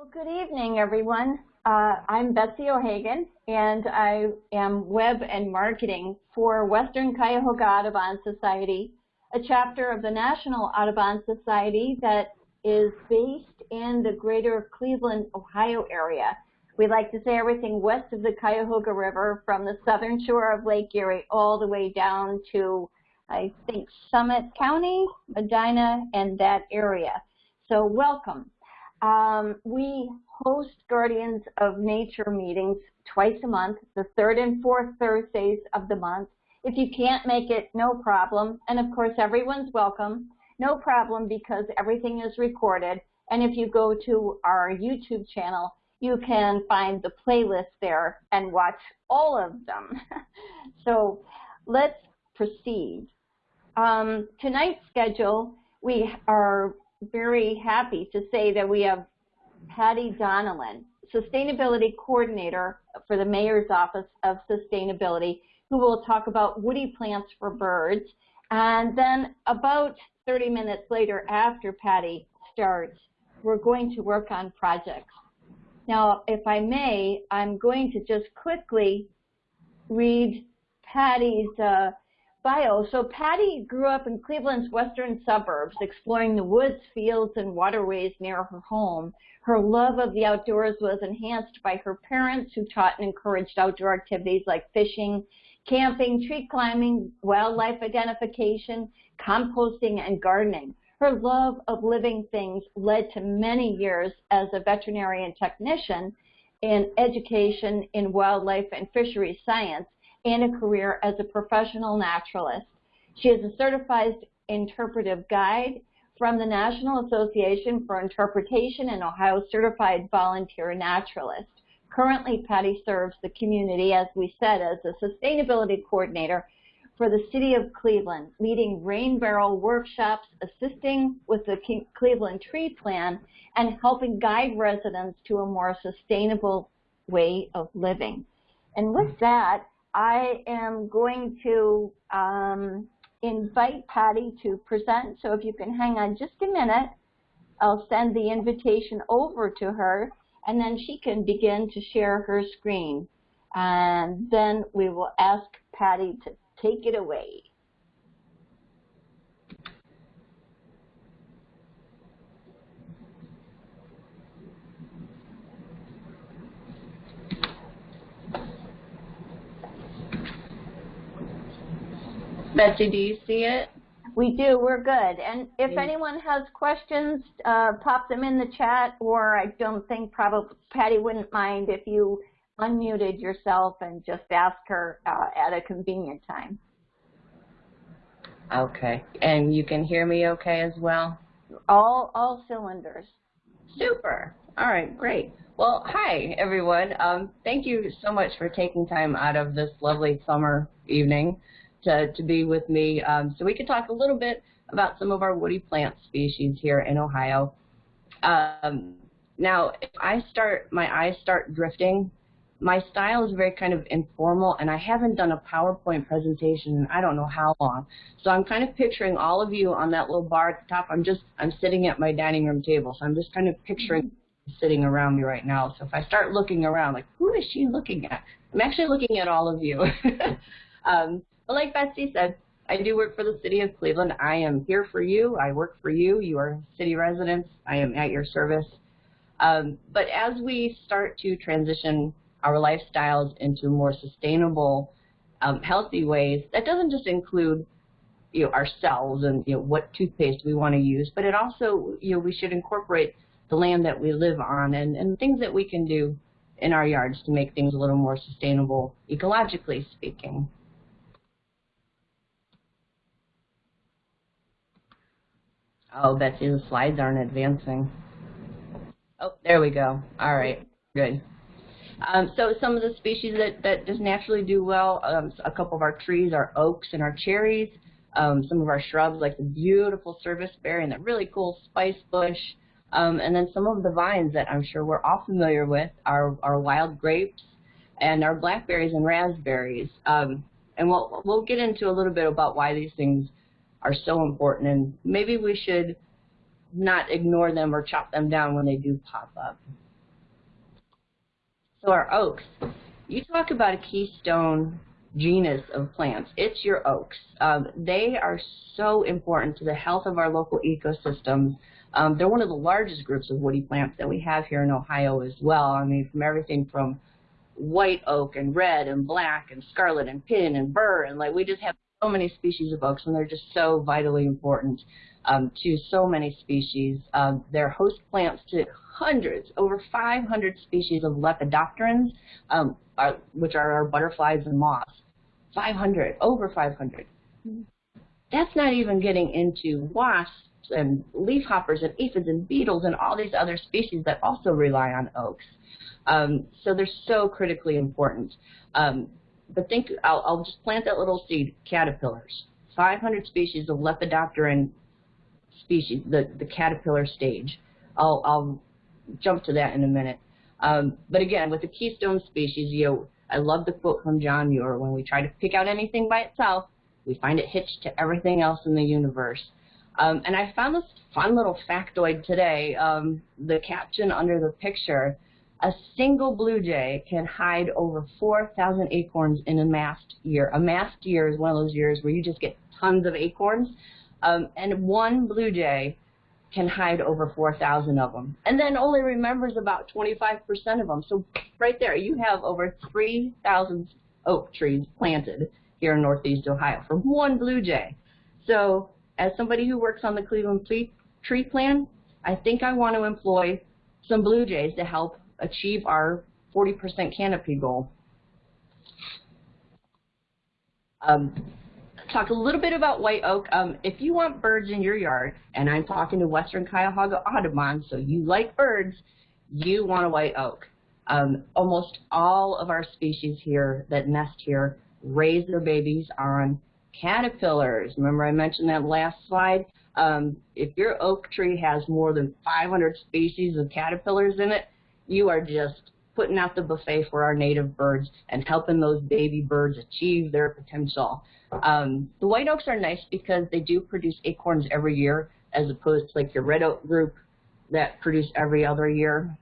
Well, good evening, everyone. Uh, I'm Betsy O'Hagan, and I am Web and Marketing for Western Cuyahoga Audubon Society, a chapter of the National Audubon Society that is based in the greater Cleveland, Ohio area. We like to say everything west of the Cuyahoga River from the southern shore of Lake Erie all the way down to, I think, Summit County, Medina, and that area. So welcome. Um, we host Guardians of Nature meetings twice a month, the third and fourth Thursdays of the month. If you can't make it, no problem. And of course, everyone's welcome. No problem because everything is recorded. And if you go to our YouTube channel, you can find the playlist there and watch all of them. so let's proceed. Um, tonight's schedule, we are very happy to say that we have Patty Donnellan, Sustainability Coordinator for the Mayor's Office of Sustainability, who will talk about woody plants for birds. And then about 30 minutes later after Patty starts, we're going to work on projects. Now, if I may, I'm going to just quickly read Patty's uh, bio. So Patty grew up in Cleveland's western suburbs, exploring the woods, fields, and waterways near her home. Her love of the outdoors was enhanced by her parents who taught and encouraged outdoor activities like fishing, camping, tree climbing, wildlife identification, composting, and gardening. Her love of living things led to many years as a veterinarian technician in education in wildlife and fisheries science and a career as a professional naturalist. She is a certified interpretive guide from the National Association for Interpretation and Ohio Certified Volunteer Naturalist. Currently, Patty serves the community, as we said, as a sustainability coordinator for the City of Cleveland, leading rain barrel workshops, assisting with the Cleveland Tree Plan, and helping guide residents to a more sustainable way of living. And with that, I am going to um, invite Patty to present. So if you can hang on just a minute, I'll send the invitation over to her, and then she can begin to share her screen. And then we will ask Patty to take it away. Betsy, do you see it? We do. We're good. And if anyone has questions, uh, pop them in the chat, or I don't think probably Patty wouldn't mind if you unmuted yourself and just ask her uh, at a convenient time. Okay. And you can hear me okay as well? All, all cylinders. Super. All right, great. Well, hi, everyone. Um, thank you so much for taking time out of this lovely summer evening to, to be with me um, so we can talk a little bit about some of our woody plant species here in Ohio. Um, now, if I start, my eyes start drifting, my style is very kind of informal, and I haven't done a PowerPoint presentation in I don't know how long. So I'm kind of picturing all of you on that little bar at the top. I'm just, I'm sitting at my dining room table, so I'm just kind of picturing sitting around me right now. So if I start looking around, like, who is she looking at? I'm actually looking at all of you. um, but like Betsy said, I do work for the city of Cleveland. I am here for you. I work for you. You are city residents. I am at your service. Um, but as we start to transition our lifestyles into more sustainable, um, healthy ways, that doesn't just include you know, ourselves and you know, what toothpaste we want to use, but it also, you know, we should incorporate the land that we live on and, and things that we can do in our yards to make things a little more sustainable, ecologically speaking. Oh, Betsy, the slides aren't advancing. Oh, there we go. All right, good. Um, so some of the species that, that just naturally do well, um, a couple of our trees are oaks and our cherries. Um, some of our shrubs like the beautiful serviceberry and the really cool spice bush. Um, and then some of the vines that I'm sure we're all familiar with are our wild grapes and our blackberries and raspberries. Um, and we'll, we'll get into a little bit about why these things are so important and maybe we should not ignore them or chop them down when they do pop up. So our oaks, you talk about a keystone genus of plants. It's your oaks. Um, they are so important to the health of our local ecosystems. Um, they're one of the largest groups of woody plants that we have here in Ohio as well. I mean, from everything from white oak and red and black and scarlet and pin and bur and like we just have so many species of oaks and they're just so vitally important um, to so many species. Um, they're host plants to hundreds, over 500 species of lepidopterans, um, are, which are our butterflies and moths. 500, over 500. That's not even getting into wasps and leafhoppers and aphids and beetles and all these other species that also rely on oaks. Um, so they're so critically important. Um, but think, I'll, I'll, just plant that little seed, caterpillars. 500 species of lepidopteran species, the, the caterpillar stage. I'll, I'll jump to that in a minute. Um, but again, with the keystone species, you know, I love the quote from John Muir, when we try to pick out anything by itself, we find it hitched to everything else in the universe. Um, and I found this fun little factoid today. Um, the caption under the picture a single blue jay can hide over 4,000 acorns in a mast year. A mast year is one of those years where you just get tons of acorns. Um, and one blue jay can hide over 4,000 of them. And then only remembers about 25% of them. So right there, you have over 3,000 oak trees planted here in Northeast Ohio from one blue jay. So as somebody who works on the Cleveland Tree Plan, I think I want to employ some blue jays to help achieve our 40% canopy goal. Um, talk a little bit about white oak. Um, if you want birds in your yard, and I'm talking to Western Cuyahoga Audubon, so you like birds, you want a white oak. Um, almost all of our species here that nest here raise their babies on caterpillars. Remember I mentioned that last slide? Um, if your oak tree has more than 500 species of caterpillars in it, you are just putting out the buffet for our native birds and helping those baby birds achieve their potential. Um, the white oaks are nice because they do produce acorns every year as opposed to like your red oak group that produce every other year.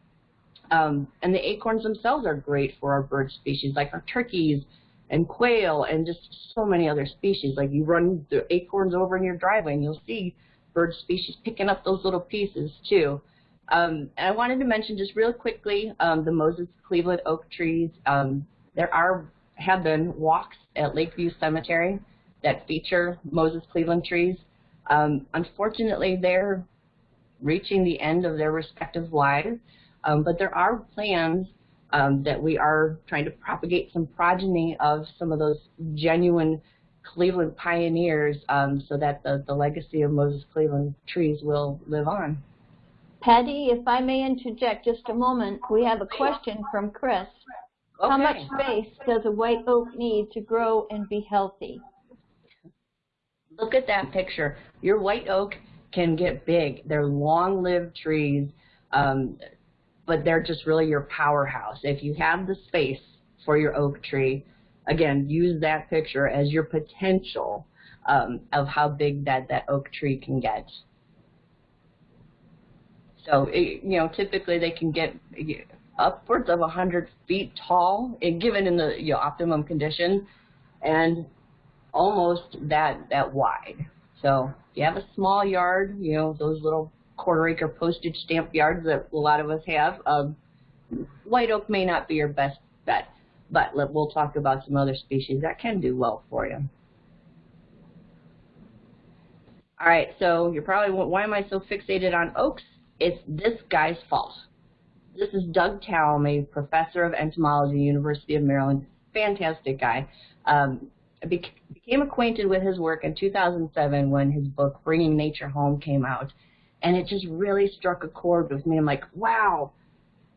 Um, and the acorns themselves are great for our bird species like our turkeys and quail and just so many other species. Like you run the acorns over in your driveway and you'll see bird species picking up those little pieces too. Um, and I wanted to mention just real quickly um, the Moses Cleaveland oak trees. Um, there are have been walks at Lakeview Cemetery that feature Moses Cleaveland trees. Um, unfortunately, they're reaching the end of their respective lives, um, but there are plans um, that we are trying to propagate some progeny of some of those genuine Cleveland pioneers so that the, the legacy of Moses Cleaveland trees will live on. Patty, if I may interject just a moment, we have a question from Chris. Okay. How much space does a white oak need to grow and be healthy? Look at that picture. Your white oak can get big. They're long-lived trees, um, but they're just really your powerhouse. If you have the space for your oak tree, again, use that picture as your potential um, of how big that, that oak tree can get. So, it, you know, typically they can get upwards of 100 feet tall, given in the you know, optimum conditions, and almost that that wide. So, if you have a small yard, you know, those little quarter acre postage stamp yards that a lot of us have, um, white oak may not be your best bet, but we'll talk about some other species that can do well for you. All right, so you're probably, why am I so fixated on oaks? It's this guy's fault. This is Doug Tallamy, a professor of entomology, University of Maryland. Fantastic guy. Um, I became acquainted with his work in 2007 when his book Bringing Nature Home came out, and it just really struck a chord with me. I'm like, wow,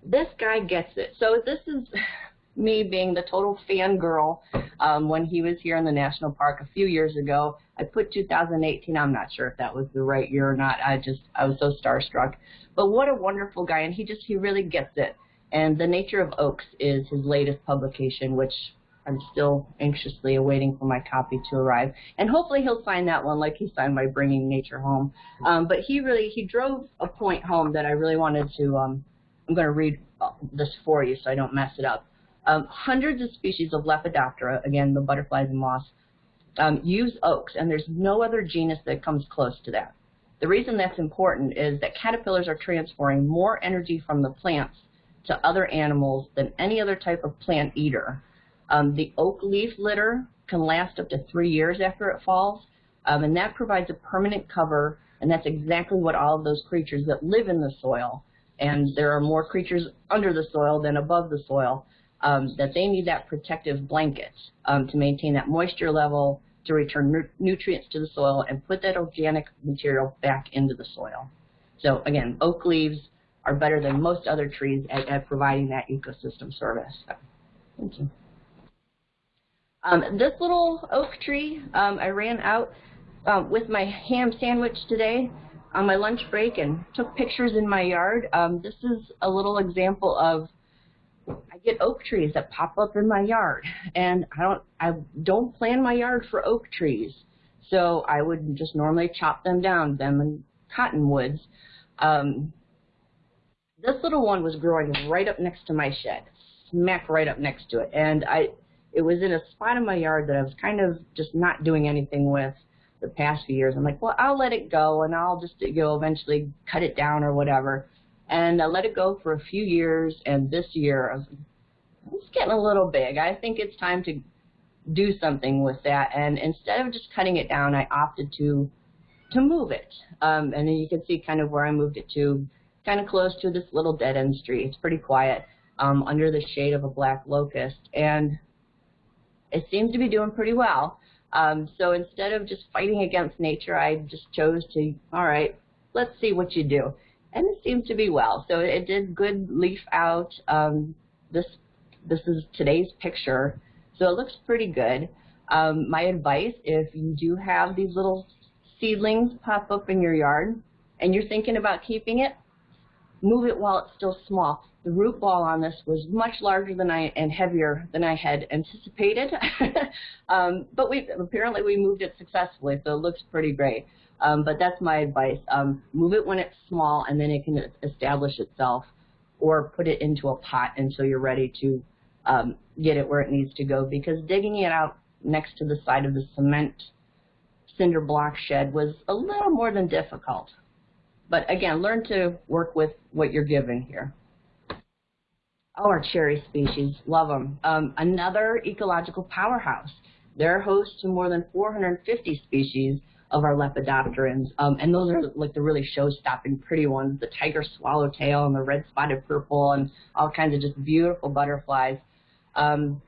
this guy gets it. So this is me being the total fangirl um, when he was here in the national park a few years ago. I put 2018. I'm not sure if that was the right year or not. I just I was so starstruck. But what a wonderful guy, and he just he really gets it. And the Nature of Oaks is his latest publication, which I'm still anxiously awaiting for my copy to arrive. And hopefully he'll sign that one like he signed my Bringing Nature Home. Um, but he really he drove a point home that I really wanted to um, I'm going to read this for you so I don't mess it up. Um, hundreds of species of Lepidoptera, again, the butterflies and moths, um, use oaks, and there's no other genus that comes close to that. The reason that's important is that caterpillars are transferring more energy from the plants to other animals than any other type of plant eater. Um, the oak leaf litter can last up to three years after it falls, um, and that provides a permanent cover, and that's exactly what all of those creatures that live in the soil, and there are more creatures under the soil than above the soil, um, that they need that protective blanket um, to maintain that moisture level, to return nu nutrients to the soil, and put that organic material back into the soil. So again, oak leaves are better than most other trees at, at providing that ecosystem service. Thank you. Um, this little oak tree, um, I ran out um, with my ham sandwich today on my lunch break and took pictures in my yard. Um, this is a little example of I get oak trees that pop up in my yard, and I don't I don't plan my yard for oak trees, so I would just normally chop them down, them and cottonwoods. Um, this little one was growing right up next to my shed, smack right up next to it, and I it was in a spot in my yard that I was kind of just not doing anything with the past few years. I'm like, well, I'll let it go, and I'll just you know eventually cut it down or whatever. And I let it go for a few years, and this year it's getting a little big. I think it's time to do something with that. And instead of just cutting it down, I opted to to move it. Um, and you can see kind of where I moved it to, kind of close to this little dead end street. It's pretty quiet um, under the shade of a black locust. And it seems to be doing pretty well. Um, so instead of just fighting against nature, I just chose to, all right, let's see what you do. And it seems to be well. So it did good leaf out. Um, this this is today's picture. So it looks pretty good. Um, my advice, if you do have these little seedlings pop up in your yard and you're thinking about keeping it, move it while it's still small. The root ball on this was much larger than I and heavier than I had anticipated, um, but we apparently we moved it successfully, so it looks pretty great. Um, but that's my advice. Um, move it when it's small, and then it can establish itself, or put it into a pot until you're ready to um, get it where it needs to go. Because digging it out next to the side of the cement cinder block shed was a little more than difficult. But again, learn to work with what you're given here. Oh, our cherry species, love them. Um, another ecological powerhouse. They're host to more than 450 species of our lepidopterans, um, and those are like the really show-stopping pretty ones, the tiger swallowtail and the red spotted purple and all kinds of just beautiful butterflies. Um,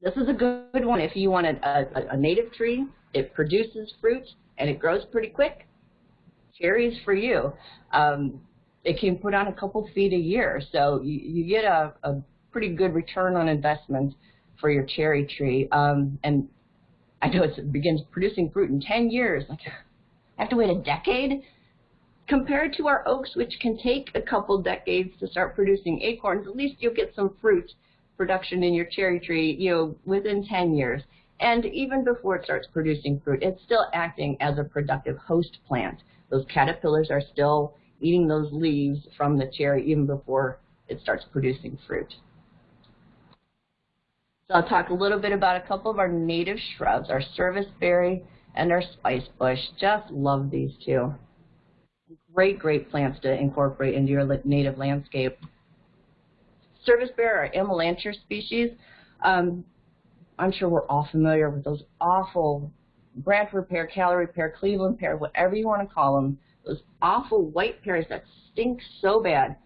this is a good one if you want a, a, a native tree, it produces fruit, and it grows pretty quick. Cherries for you. Um, it can put on a couple feet a year, so you, you get a, a pretty good return on investment for your cherry tree. Um, and I know it begins producing fruit in 10 years. Like, I have to wait a decade? Compared to our oaks, which can take a couple decades to start producing acorns, at least you'll get some fruit production in your cherry tree, you know, within 10 years. And even before it starts producing fruit, it's still acting as a productive host plant. Those caterpillars are still eating those leaves from the cherry even before it starts producing fruit. So I'll talk a little bit about a couple of our native shrubs, our serviceberry and our spice bush. Just love these two. Great, great plants to incorporate into your native landscape. Serviceberry or Amelanchier species, um, I'm sure we're all familiar with those awful Bradford pear, Callery pear, Cleveland pear, whatever you want to call them, those awful white pears that stink so bad.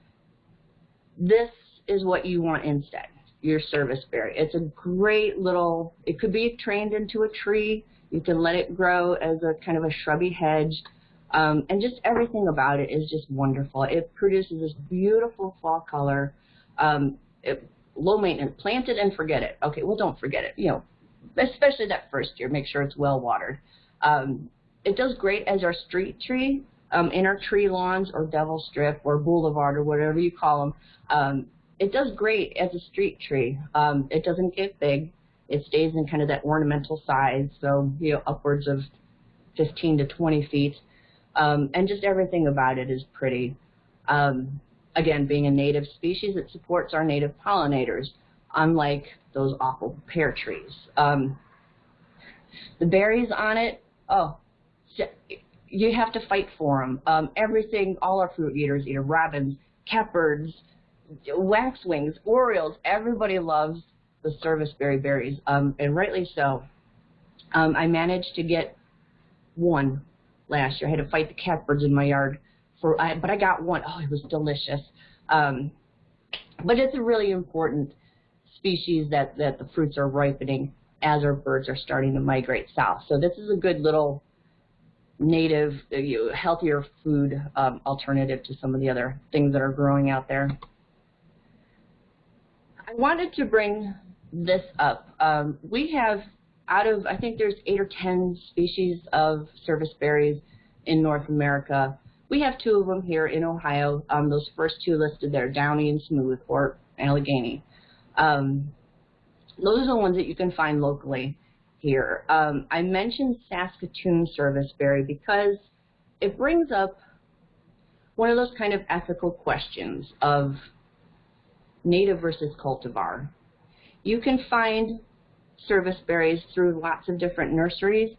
This is what you want instead, your serviceberry. It's a great little, it could be trained into a tree. You can let it grow as a kind of a shrubby hedge. Um, and just everything about it is just wonderful. It produces this beautiful fall color. Um, it, low maintenance, plant it and forget it. Okay, well don't forget it. You know, especially that first year, make sure it's well watered. Um, it does great as our street tree um, in our tree lawns or devil strip or boulevard or whatever you call them. Um, it does great as a street tree. Um, it doesn't get big. It stays in kind of that ornamental size, so you know upwards of 15 to 20 feet, um, and just everything about it is pretty. Um, again, being a native species, it supports our native pollinators, unlike those awful pear trees. Um, the berries on it, oh, you have to fight for them. Um, everything, all our fruit eaters, either robins, catbirds, waxwings, orioles, everybody loves the serviceberry berries, um, and rightly so. Um, I managed to get one last year. I had to fight the catbirds in my yard for, I, but I got one. Oh, it was delicious. Um, but it's a really important species that, that the fruits are ripening as our birds are starting to migrate south. So this is a good little native, uh, healthier food um, alternative to some of the other things that are growing out there. I wanted to bring this up. Um, we have out of, I think there's eight or 10 species of service berries in North America. We have two of them here in Ohio. Um, those first two listed there, Downy and Smooth, or Allegheny. Um, those are the ones that you can find locally here. Um, I mentioned Saskatoon serviceberry because it brings up one of those kind of ethical questions of native versus cultivar. You can find service berries through lots of different nurseries,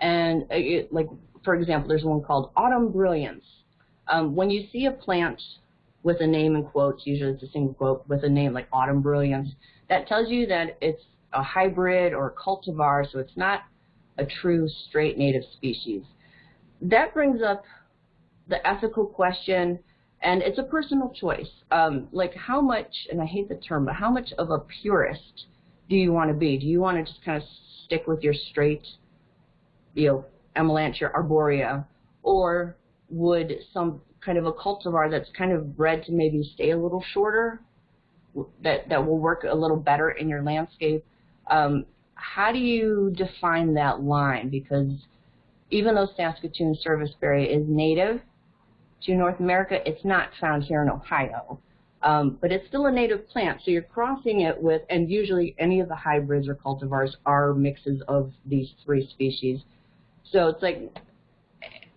and uh, it, like for example, there's one called Autumn Brilliance. Um, when you see a plant with a name in quotes, usually it's a single quote with a name like Autumn Brilliance, that tells you that it's a hybrid or a cultivar, so it's not a true straight native species. That brings up the ethical question, and it's a personal choice. Um, like how much, and I hate the term, but how much of a purist do you want to be? Do you want to just kind of stick with your straight, you know, Amelanchier arborea, or would some kind of a cultivar that's kind of bred to maybe stay a little shorter, that, that will work a little better in your landscape, um, how do you define that line? Because even though Saskatoon serviceberry is native to North America, it's not found here in Ohio. Um, but it's still a native plant, so you're crossing it with, and usually any of the hybrids or cultivars are mixes of these three species. So it's like,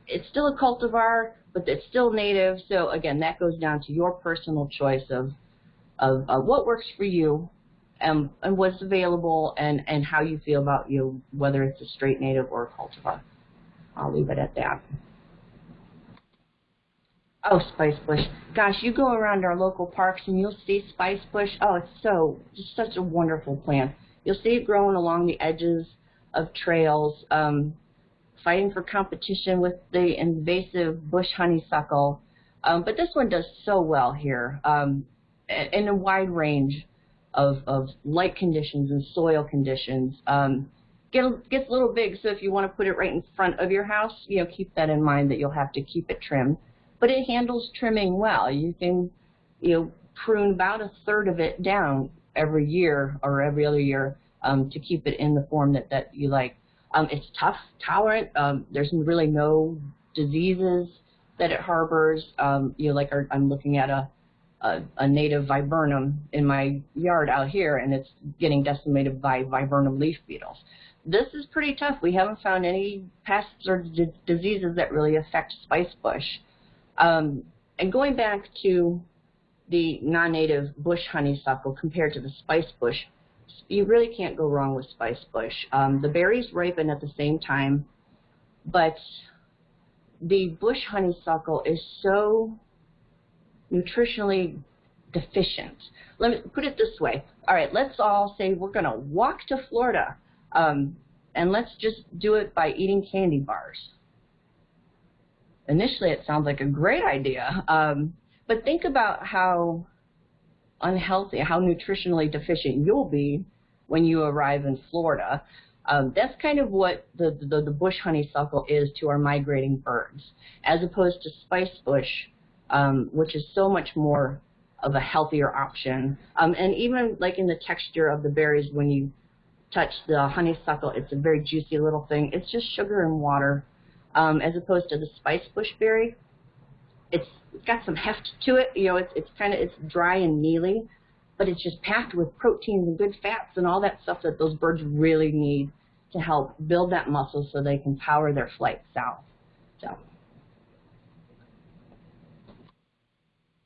it's still a cultivar, but it's still native. So again, that goes down to your personal choice of, of uh, what works for you and, and what's available and, and how you feel about you whether it's a straight native or a cultivar. I'll leave it at that. Oh, spice bush. Gosh, you go around our local parks and you'll see spice bush. Oh, it's so, just such a wonderful plant. You'll see it growing along the edges of trails, um, fighting for competition with the invasive bush honeysuckle. Um, but this one does so well here um, in a wide range of, of light conditions and soil conditions. Um, get, gets a little big, so if you want to put it right in front of your house, you know, keep that in mind that you'll have to keep it trimmed. But it handles trimming well. You can, you know, prune about a third of it down every year or every other year um, to keep it in the form that, that you like. Um, it's tough, tolerant. Um, there's really no diseases that it harbors. Um, you know, like our, I'm looking at a a, a native viburnum in my yard out here, and it's getting decimated by viburnum leaf beetles. This is pretty tough. We haven't found any pests or diseases that really affect spice bush. Um, and going back to the non-native bush honeysuckle compared to the spice bush, you really can't go wrong with spice bush. Um, the berries ripen at the same time, but the bush honeysuckle is so nutritionally deficient. Let me put it this way. All right, let's all say we're going to walk to Florida, um, and let's just do it by eating candy bars. Initially, it sounds like a great idea, um, but think about how unhealthy, how nutritionally deficient you'll be when you arrive in Florida. Um, that's kind of what the, the, the bush honeysuckle is to our migrating birds, as opposed to spice bush, um, which is so much more of a healthier option. Um, and even like in the texture of the berries, when you touch the honeysuckle, it's a very juicy little thing. It's just sugar and water, um, as opposed to the spice bush berry. It's, got some heft to it. You know, it's it's kind of it's dry and mealy, but it's just packed with proteins and good fats and all that stuff that those birds really need to help build that muscle so they can power their flight south. So.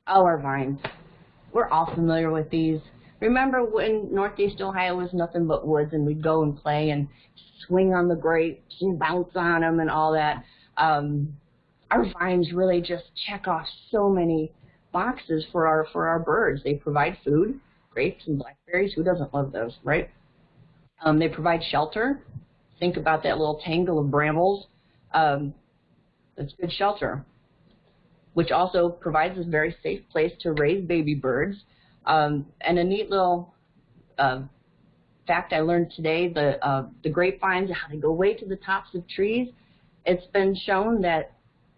Oh, our vines. We're all familiar with these. Remember when Northeast Ohio was nothing but woods and we'd go and play and swing on the grapes and bounce on them and all that. Um, our vines really just check off so many boxes for our for our birds. They provide food, grapes and blackberries. Who doesn't love those, right? Um, they provide shelter. Think about that little tangle of brambles. Um, that's good shelter, which also provides a very safe place to raise baby birds. Um, and a neat little uh, fact I learned today, the, uh, the grapevines, how they go way to the tops of trees. It's been shown that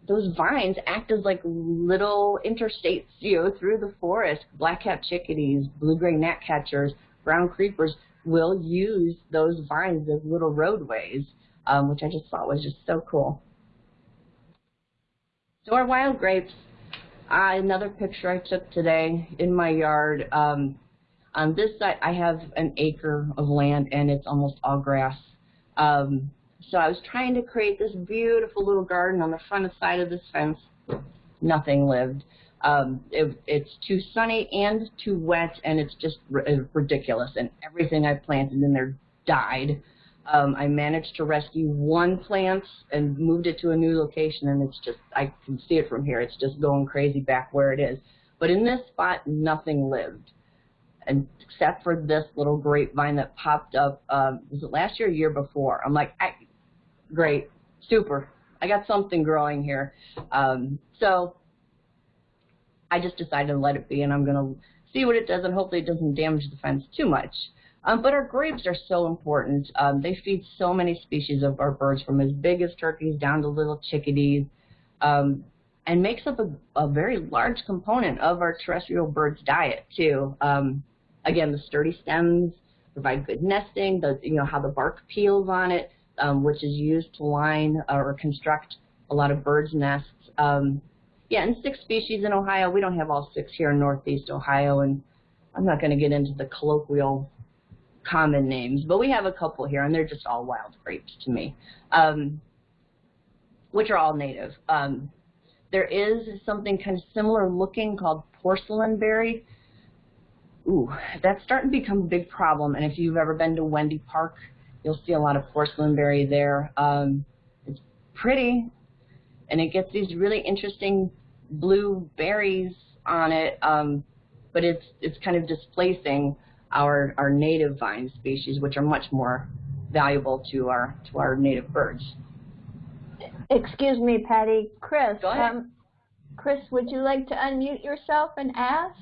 those vines act as like little interstates, you know, through the forest. Black-capped chickadees, blue-gray gnatcatchers, brown creepers will use those vines as little roadways, um, which I just thought was just so cool. So our wild grapes, uh, another picture I took today in my yard. Um, on this side, I have an acre of land, and it's almost all grass. Um, so I was trying to create this beautiful little garden on the front side of this fence. Nothing lived. Um, it, it's too sunny and too wet, and it's just ridiculous. And everything I planted in there died. Um, I managed to rescue one plant and moved it to a new location, and it's just, I can see it from here. It's just going crazy back where it is. But in this spot, nothing lived, and except for this little grapevine that popped up, um, was it last year or year before? I'm like, I, great, super. I got something growing here. Um, so I just decided to let it be, and I'm going to see what it does, and hopefully it doesn't damage the fence too much. Um, but our grapes are so important. Um, they feed so many species of our birds, from as big as turkeys down to little chickadees, um, and makes up a, a, very large component of our terrestrial birds' diet too. Um, again, the sturdy stems provide good nesting. The you know how the bark peels on it, um, which is used to line or construct a lot of birds' nests. Um, yeah, and six species in Ohio. We don't have all six here in Northeast Ohio, and I'm not going to get into the colloquial common names, but we have a couple here, and they're just all wild grapes to me, um, which are all native. Um, there is something kind of similar looking called porcelain berry. Ooh, that's starting to become a big problem, and if you've ever been to Wendy Park, you'll see a lot of porcelain berry there. Um, it's pretty, and it gets these really interesting blue berries on it, um, but it's it's kind of displacing our, our native vine species, which are much more valuable to our, to our native birds. Excuse me, Patty. Chris, Go ahead. Um, Chris, would you like to unmute yourself and ask?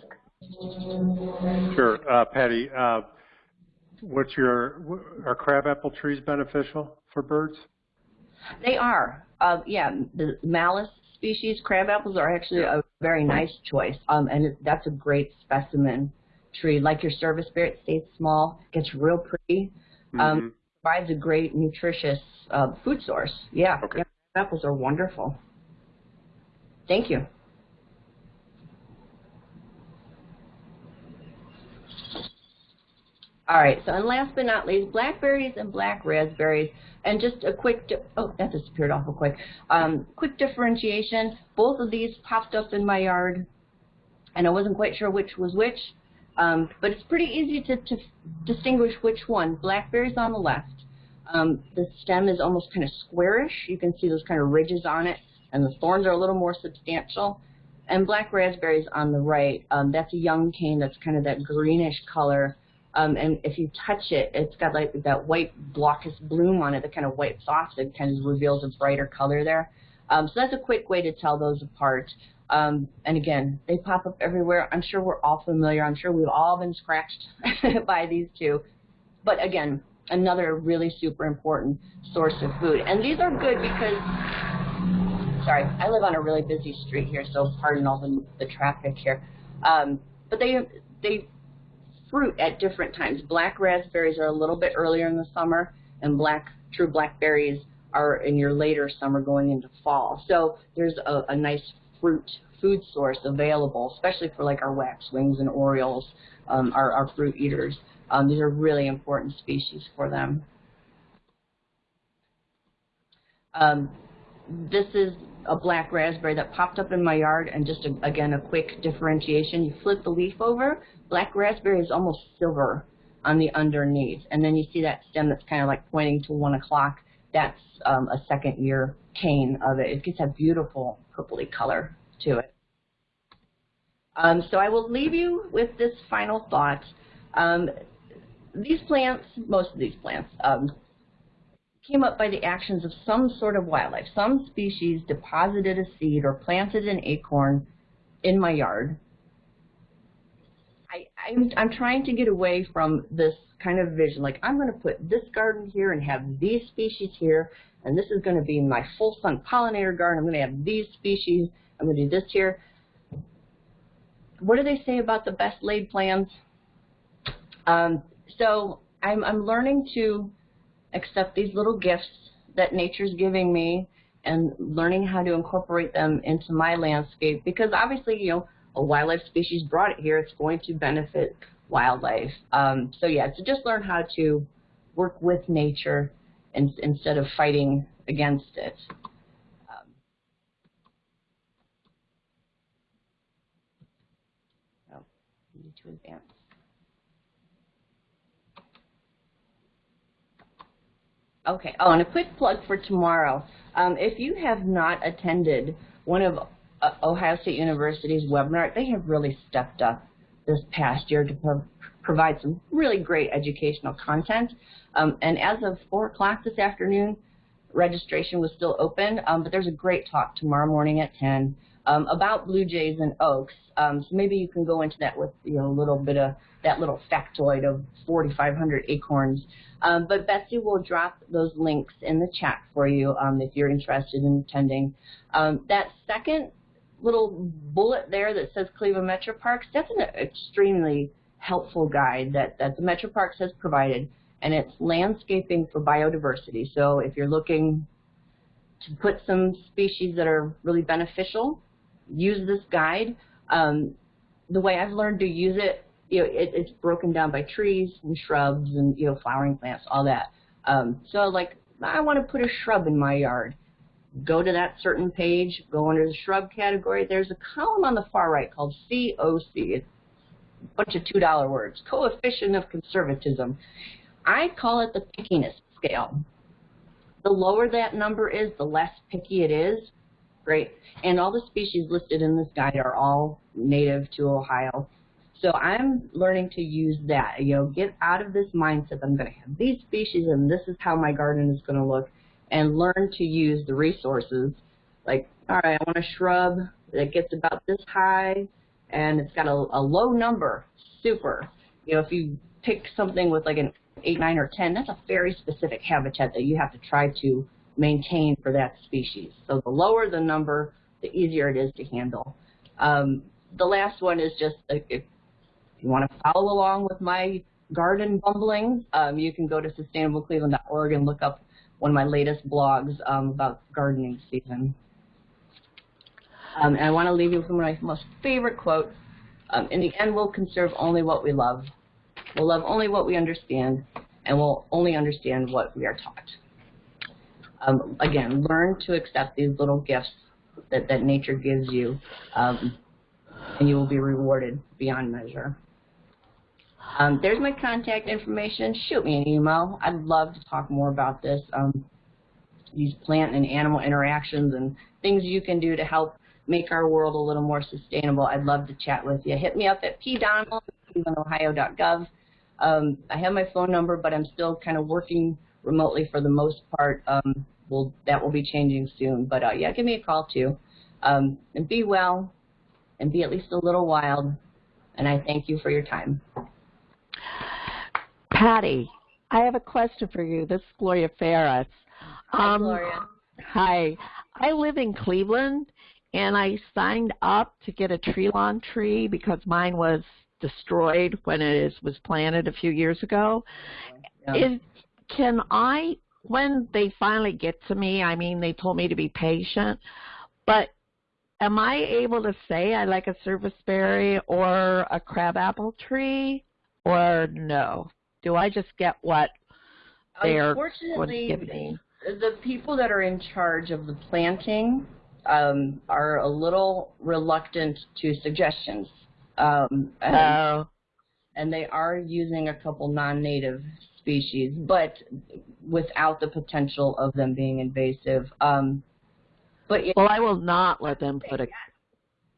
Sure. Uh, Patty, uh, what's your, are crabapple trees beneficial for birds? They are. Uh, yeah, the Malus species crabapples are actually a very nice choice, um, and it, that's a great specimen tree, like your serviceberry, it stays small, gets real pretty, um, mm-hmm. provides a great nutritious uh, food source. Yeah, okay. yeah, apples are wonderful. Thank you. All right, so and last but not least, blackberries and black raspberries. And just a quick, oh, that disappeared awful quick. Um, quick differentiation. Both of these popped up in my yard, and I wasn't quite sure which was which. Um, but it's pretty easy to, to distinguish which one. Blackberry's on the left. Um, the stem is almost kind of squarish. You can see those kind of ridges on it, and the thorns are a little more substantial. And black raspberries on the right. Um, that's a young cane that's kind of that greenish color. Um, and if you touch it, it's got like that white glaucous bloom on it, that kind of white soft that kind of reveals a brighter color there. Um, so that's a quick way to tell those apart. Um, and again, they pop up everywhere. I'm sure we're all familiar. I'm sure we've all been scratched by these two. But again, another really super important source of food. And these are good because, sorry, I live on a really busy street here, so pardon all the, the traffic here. Um, but they, they fruit at different times. Black raspberries are a little bit earlier in the summer, and black true blackberries are in your later summer going into fall. So there's a, a nice fruit food source available, especially for like our waxwings and orioles, um, our, our fruit eaters. Um, these are really important species for them. Um, this is a black raspberry that popped up in my yard and just a, again a quick differentiation. You flip the leaf over, black raspberry is almost silver on the underneath. And then you see that stem that's kind of like pointing to one o'clock. That's um, a second year cane of it. It gets a beautiful purpley color to it. Um, so I will leave you with this final thought. Um, these plants, most of these plants, um, came up by the actions of some sort of wildlife. Some species deposited a seed or planted an acorn in my yard. I, I'm, I'm trying to get away from this kind of vision, like I'm going to put this garden here and have these species here, and this is going to be my full sun pollinator garden. I'm going to have these species. I'm going to do this here. What do they say about the best laid plans? Um, so I'm, I'm learning to accept these little gifts that nature's giving me and learning how to incorporate them into my landscape because obviously, you know, a wildlife species brought it here, it's going to benefit wildlife. Um, so yeah, so just learn how to work with nature in, instead of fighting against it. Um, oh, need to advance. Okay. Oh, and a quick plug for tomorrow. Um, if you have not attended one of uh, Ohio State University's webinar, they have really stepped up this past year to pro provide some really great educational content. Um, and as of 4 o'clock this afternoon, registration was still open, um, but there's a great talk tomorrow morning at 10 um, about blue jays and oaks. Um, so maybe you can go into that with you know a little bit of that little factoid of 4,500 acorns. Um, but Betsy will drop those links in the chat for you um, if you're interested in attending. Um, that second little bullet there that says Cleveland Metro Parks, that's an extremely helpful guide that, that the Metro Parks has provided, and it's landscaping for biodiversity. So if you're looking to put some species that are really beneficial, use this guide. Um, the way I've learned to use it you know, it, it's broken down by trees and shrubs and, you know, flowering plants, all that. Um, so, like, I want to put a shrub in my yard. Go to that certain page, go under the shrub category. There's a column on the far right called COC. It's a bunch of $2 words. Coefficient of Conservatism. I call it the pickiness scale. The lower that number is, the less picky it is. Great. And all the species listed in this guide are all native to Ohio. So I'm learning to use that, you know, get out of this mindset I'm going to have these species and this is how my garden is going to look and learn to use the resources. Like, all right, I want a shrub that gets about this high and it's got a, a low number. Super. You know, if you pick something with like an 8, 9, or 10, that's a very specific habitat that you have to try to maintain for that species. So the lower the number, the easier it is to handle. Um, the last one is just a, a if you want to follow along with my garden bumbling, um, you can go to sustainablecleveland.org and look up one of my latest blogs um, about gardening season. Um, and I want to leave you with one of my most favorite quotes. Um, in the end, we'll conserve only what we love. We'll love only what we understand, and we'll only understand what we are taught. Um, again, learn to accept these little gifts that, that nature gives you, um, and you will be rewarded beyond measure. Um, there's my contact information. Shoot me an email. I'd love to talk more about this. Um, these plant and animal interactions and things you can do to help make our world a little more sustainable. I'd love to chat with you. Hit me up at pdonnell at Um, I have my phone number, but I'm still kind of working remotely for the most part. Um, we'll, that will be changing soon. But uh, yeah, give me a call too. Um, and be well and be at least a little wild. And I thank you for your time. Patty, I have a question for you. This is Gloria Ferris. Hi, um, Gloria. Hi. I live in Cleveland, and I signed up to get a tree lawn tree because mine was destroyed when it is, was planted a few years ago. Yeah. Is, can I, when they finally get to me, I mean, they told me to be patient, but am I able to say I like a serviceberry or a crabapple tree, or no? Do I just get what they're Unfortunately, giving me? the people that are in charge of the planting um, are a little reluctant to suggestions. Um, and, Oh, and they are using a couple non-native species, but without the potential of them being invasive. Um, but well, I will not let them put a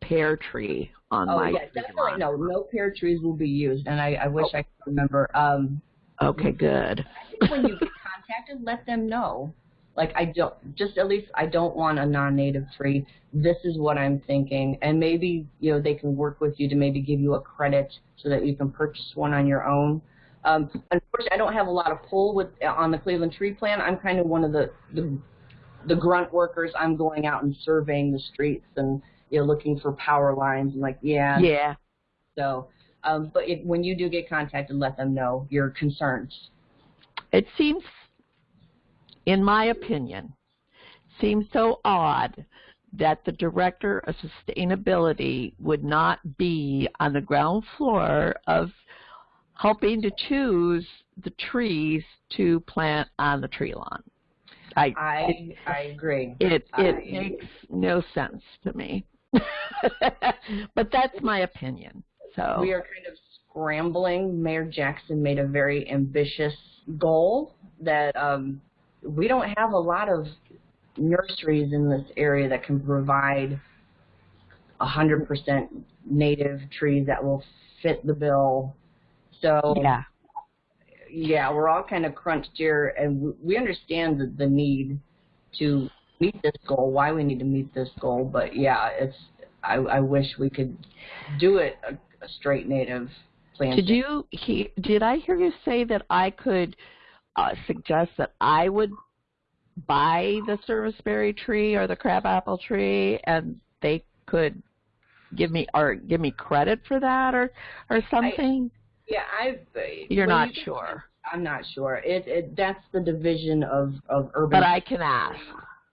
pear tree on oh my yeah, definitely no, no pear trees will be used, and I, I wish I could remember. Um, Okay, good. when you get contacted, let them know. Like I don't, just at least I don't want a non-native tree. This is what I'm thinking, and maybe you know they can work with you to maybe give you a credit so that you can purchase one on your own. Um, unfortunately, I don't have a lot of pull with on the Cleveland Tree Plan. I'm kind of one of the, the the grunt workers. I'm going out and surveying the streets and you know looking for power lines and like yeah. Yeah. So, um, but when you do get contacted, let them know your concerns. It seems, in my opinion, seems so odd that the director of sustainability would not be on the ground floor of helping to choose the trees to plant on the tree lawn. I, I I agree. it it I- makes no sense to me. but that's my opinion. So we are kind of scrambling. Mayor Jackson made a very ambitious goal that um, we don't have a lot of nurseries in this area that can provide 100% native trees that will fit the bill. So yeah. yeah, we're all kind of crunched here, and we understand the, the need to meet this goal, why we need to meet this goal. But yeah, it's I, I wish we could do it a, a straight native planting. Did you he, did I hear you say that I could uh, suggest that I would buy the serviceberry tree or the crabapple tree and they could give me or give me credit for that or or something? Yeah, I. You're well, not you sure. I'm not sure. It, it that's the division of of urban. But I can ask.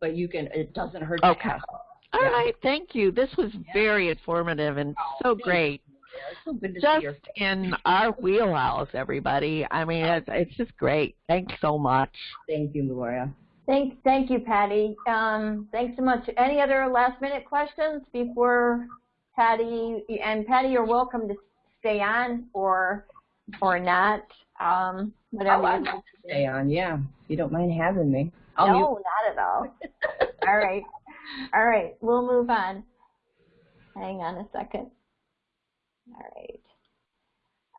But you can. It doesn't hurt. To Okay. ask. All Yeah. right, thank you. This was very informative and so thank great. Yeah, so Just in our wheelhouse, everybody. I mean, it's, it's just great. Thanks so much. Thank you, Gloria. Thank, thank you, Patty. Um, thanks so much. Any other last minute questions before Patty, and Patty, you're welcome to stay on or, or not, um, whatever Oh, I'd like to stay on. Yeah, if you don't mind having me. I'll No, mute. not at all. all right. All right. We'll move on. Hang on a second. All right.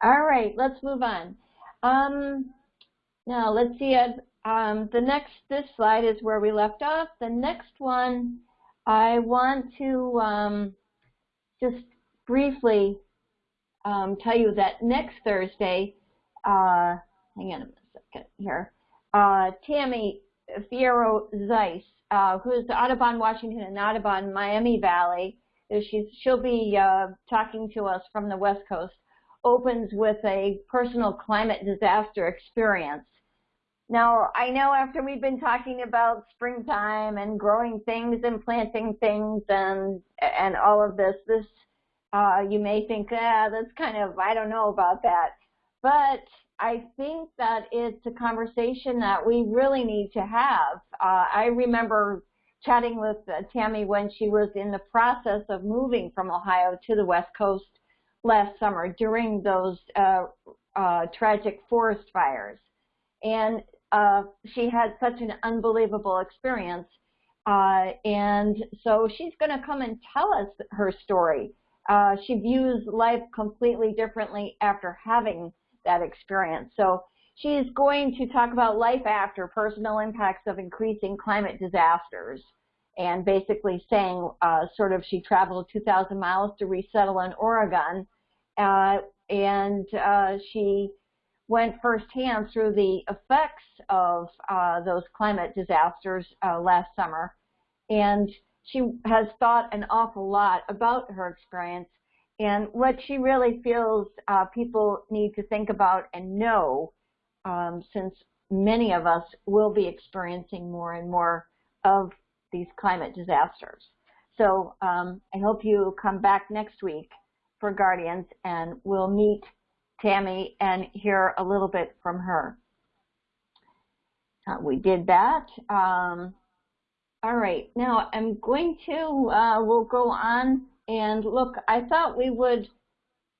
All right. Let's move on. Um, now, let's see. uh, Um, the next, this slide is where we left off. The next one, I want to um, just briefly um, tell you that next Thursday, uh, hang on a second here, uh, Tammy Fierro Zeiss, uh, who is Audubon Washington and Audubon Miami Valley, she's, she'll be uh, talking to us from the West Coast, opens with a personal climate disaster experience. Now, I know after we've been talking about springtime and growing things and planting things and and all of this, this uh, you may think, ah, that's kind of, I don't know about that. But I think that it's a conversation that we really need to have. Uh, I remember chatting with uh, Tammy when she was in the process of moving from Ohio to the West Coast last summer during those uh, uh, tragic forest fires. And uh, she had such an unbelievable experience. Uh, and so she's going to come and tell us her story. Uh, she views life completely differently after having that experience. So she's going to talk about life after personal impacts of increasing climate disasters and basically saying uh, sort of she traveled 2,000 miles to resettle in Oregon uh, and uh, she went firsthand through the effects of uh, those climate disasters uh, last summer. And she has thought an awful lot about her experience and what she really feels uh, people need to think about and know um, since many of us will be experiencing more and more of these climate disasters. So um, I hope you come back next week for Guardians and we'll meet Tammy and hear a little bit from her. uh, we did that. Um, all right, now I'm going to, uh, we'll go on and look, I thought we would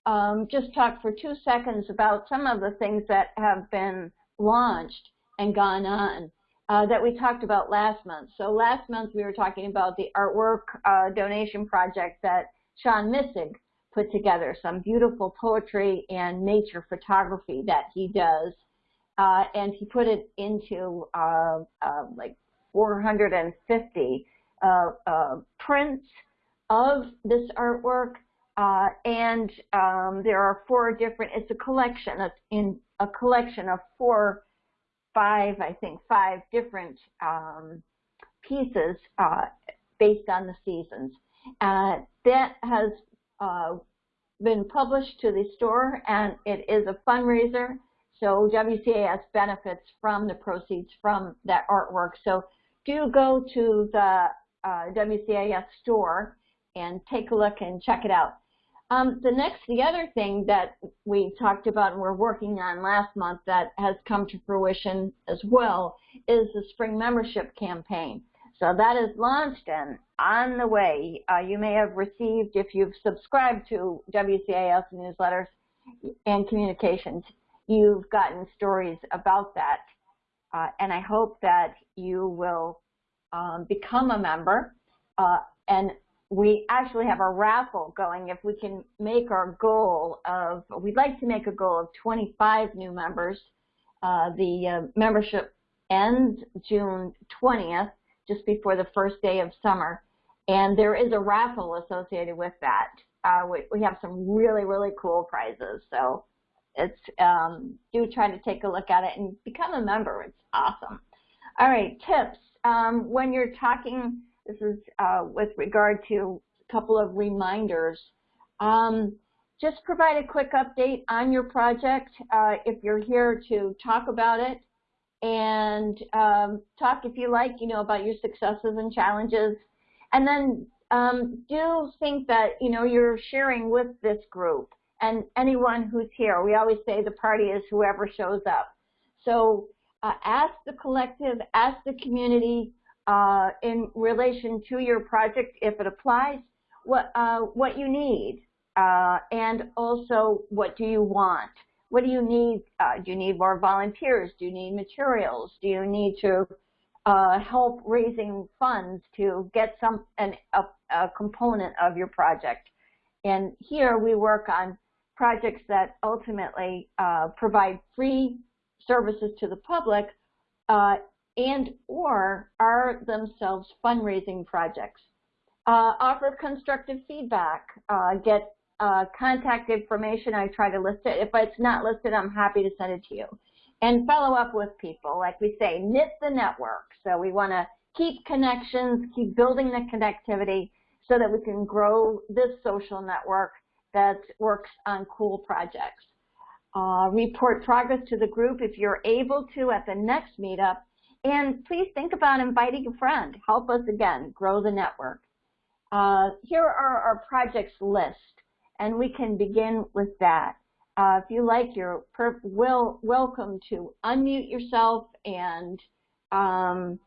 um, just talk for two seconds about some of the things that have been launched and gone on uh, that we talked about last month. So last month we were talking about the artwork uh, donation project that Sean Missig put together, some beautiful poetry and nature photography that he does. Uh, and he put it into uh, uh, like 450 uh, prints of this artwork uh, and um, there are four different, it's a collection, it's in a collection of four, five, I think, five different um, pieces uh, based on the seasons. Uh, that has uh, been published to the store and it is a fundraiser. So WCAS benefits from the proceeds from that artwork. So do go to the uh, WCAS store and take a look and check it out. Um, the next, the other thing that we talked about and we're working on last month that has come to fruition as well is the spring membership campaign. So that is launched and on the way. Uh, you may have received, if you've subscribed to WCAS newsletters and communications, you've gotten stories about that. Uh, and I hope that you will um, become a member. Uh, and we actually have a raffle going if we can make our goal of, we'd like to make a goal of 25 new members. Uh, the uh, membership ends June 20th, just before the first day of summer. And there is a raffle associated with that. Uh, we, we, have some really, really cool prizes. So it's um, do try to take a look at it and become a member. It's awesome. All right, tips. Um, when you're talking this is uh, with regard to a couple of reminders. Um, just provide a quick update on your project uh, if you're here to talk about it and um, talk if you like, you know, about your successes and challenges. And then um, do think that, you know, you're sharing with this group and anyone who's here. We always say the party is whoever shows up. So uh, ask the collective, ask the community, uh, in relation to your project, if it applies, what, uh, what you need, uh, and also what do you want. What do you need? Uh, do you need more volunteers? Do you need materials? Do you need to uh, help raising funds to get some an, a, a component of your project? And here we work on projects that ultimately uh, provide free services to the public uh, and or are themselves fundraising projects. Uh, offer constructive feedback, uh, get uh, contact information, I try to list it. If it's not listed, I'm happy to send it to you. And follow up with people, like we say, knit the network. So we want to keep connections, keep building the connectivity so that we can grow this social network that works on cool projects. Uh, report progress to the group if you're able to at the next meetup and please think about inviting a friend. Help us again grow the network. Uh, here are our projects list, and we can begin with that. Uh, if you like, you're will, welcome to unmute yourself. And um,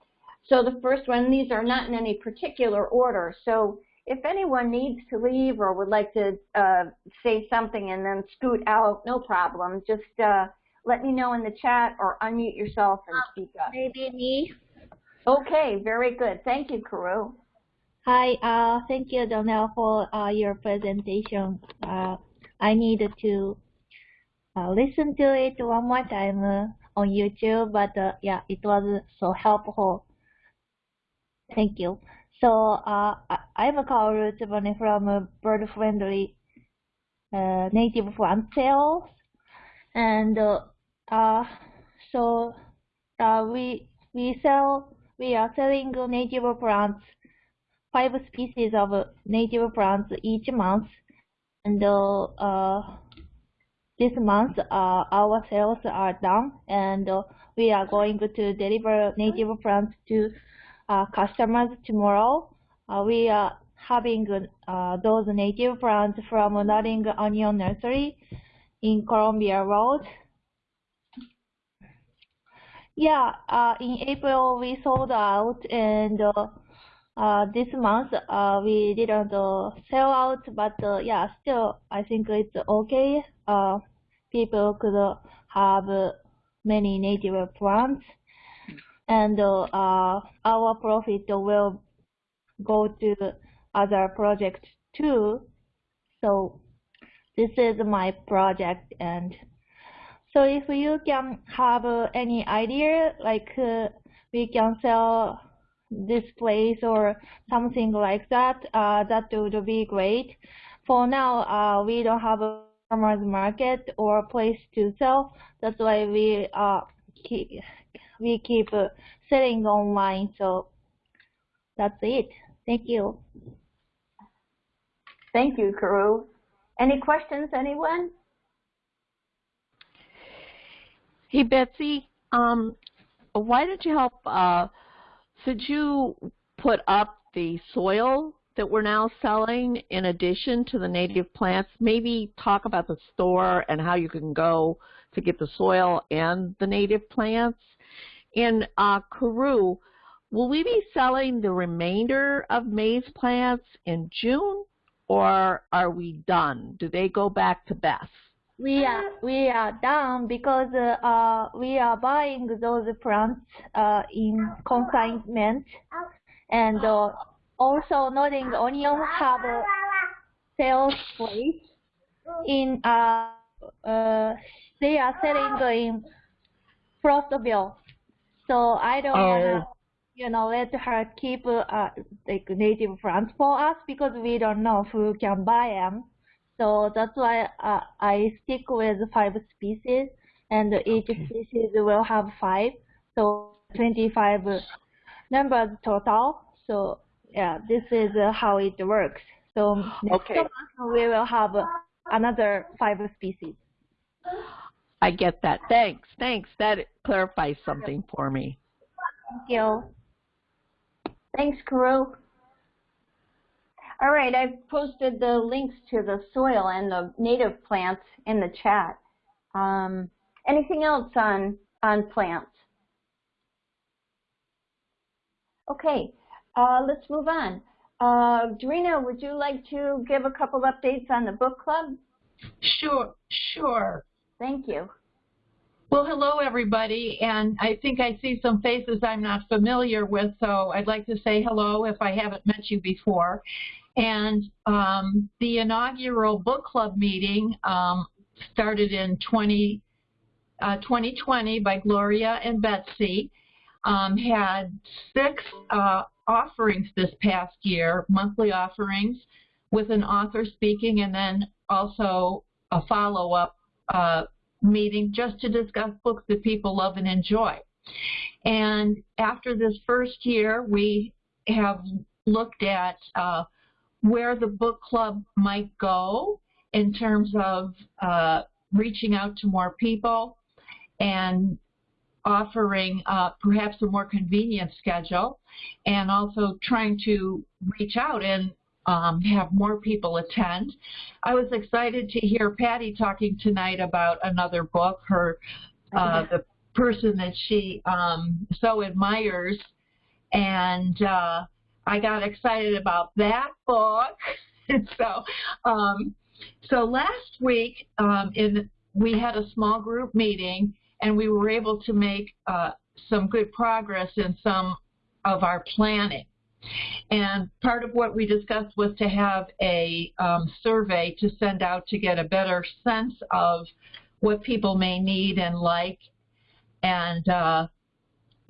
so the first one, these are not in any particular order. So if anyone needs to leave or would like to uh, say something and then scoot out, no problem. Just uh, let me know in the chat or unmute yourself and speak up. Maybe me. Okay, very good. Thank you, Kaoru. Hi, uh, thank you, Donnell, for uh, your presentation. Uh, I need to uh, listen to it one more time uh, on YouTube, but uh, yeah, it was so helpful. Thank you. So uh, I'm Kaoru Tsubone from Bird Friendly uh, Native Plant Sales, and uh, so uh, we we sell we are selling native plants, five species of native plants each month, and uh, uh this month uh, our sales are done, and uh, we are going to deliver native plants to uh, customers tomorrow. Uh, we are having uh, those native plants from Nodding Onion Nursery in Columbia Road Yeah, uh, in April we sold out, and uh, uh, this month uh, we didn't uh, sell out, but uh, yeah, still I think it's okay. Uh, people could have many native plants, and uh, uh, our profit will go to other projects too. So this is my project, and so if you can have uh, any idea, like uh, we can sell this place or something like that, uh, that would be great. For now, uh, we don't have a farmer's market or a place to sell. That's why we uh, keep, we keep uh, selling online. So that's it. Thank you. Thank you, Kaoru. Any questions, anyone? Hey, Betsy, um, why don't you help, uh, could you put up the soil that we're now selling in addition to the native plants? Maybe talk about the store and how you can go to get the soil and the native plants. In uh, Kaoru, will we be selling the remainder of May's plants in June or are we done? Do they go back to Beth? We are we are done because uh, uh, we are buying those plants uh, in consignment, and uh, also Nodding Onion have a sales place in uh, uh, they are selling in Frostville, so I don't wanna Oh. you know let her keep uh, like native plants for us because we don't know who can buy them. So that's why uh, I stick with five species, and each species will have five, so 25 numbers total. So yeah, this is uh, how it works. So next Okay. month we will have another five species. I get that. Thanks. Thanks. That clarifies something for me. Thank you. Thanks, Kaoru. All right, I've posted the links to the soil and the native plants in the chat. Um, anything else on, on plants? Okay, uh, let's move on. Uh, Dorina, would you like to give a couple updates on the book club? Sure, sure. Thank you. Well, hello, everybody, and I think I see some faces I'm not familiar with, so I'd like to say hello if I haven't met you before. And um, the inaugural book club meeting um, started in 20, uh, 2020 by Gloria and Betsy, um, had six uh, offerings this past year, monthly offerings, with an author speaking, and then also a follow-up uh, meeting just to discuss books that people love and enjoy. And after this first year, we have looked at uh, where the book club might go in terms of uh, reaching out to more people and offering uh, perhaps a more convenient schedule and also trying to reach out and um, have more people attend. I was excited to hear Patty talking tonight about another book, her uh, the person that she um, so admires, and uh, I got excited about that book. so, um, so last week um, in we had a small group meeting, and we were able to make uh, some good progress in some of our planning. And part of what we discussed was to have a um, survey to send out to get a better sense of what people may need and like. And uh,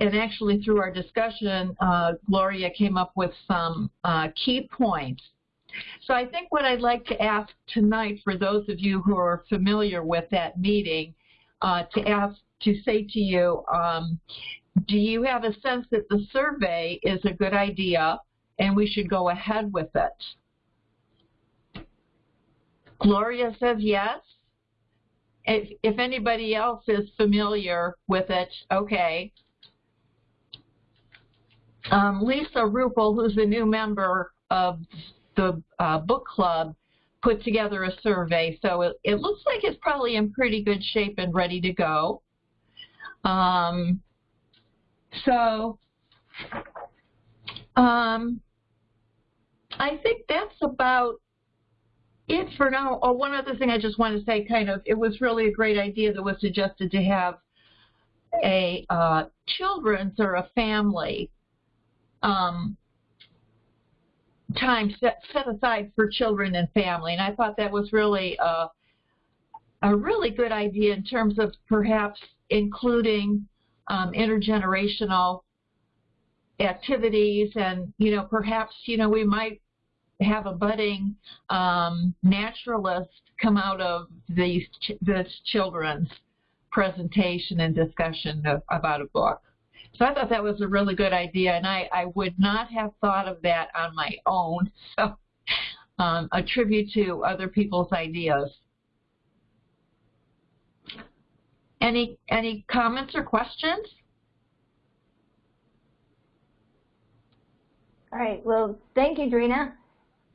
and actually through our discussion, uh, Gloria came up with some uh, key points. So I think what I'd like to ask tonight for those of you who are familiar with that meeting, uh, to ask to say to you, um, do you have a sense that the survey is a good idea and we should go ahead with it? Gloria says yes. If, if anybody else is familiar with it, okay. Um, Lisa Rupel, who's a new member of the uh, book club, put together a survey. So it, it looks like it's probably in pretty good shape and ready to go. Um, So, um, I think that's about it for now. Oh, one other thing I just want to say, kind of, it was really a great idea that was suggested to have a uh, children's or a family um, time set, set aside for children and family. And I thought that was really a, a really good idea in terms of perhaps including um, intergenerational activities and, you know, perhaps, you know, we might have a budding um, naturalist come out of these ch this children's presentation and discussion of, about a book. So I thought that was a really good idea, and I, I would not have thought of that on my own. So um, a tribute to other people's ideas. Any any comments or questions? All right. Well, thank you, Drina.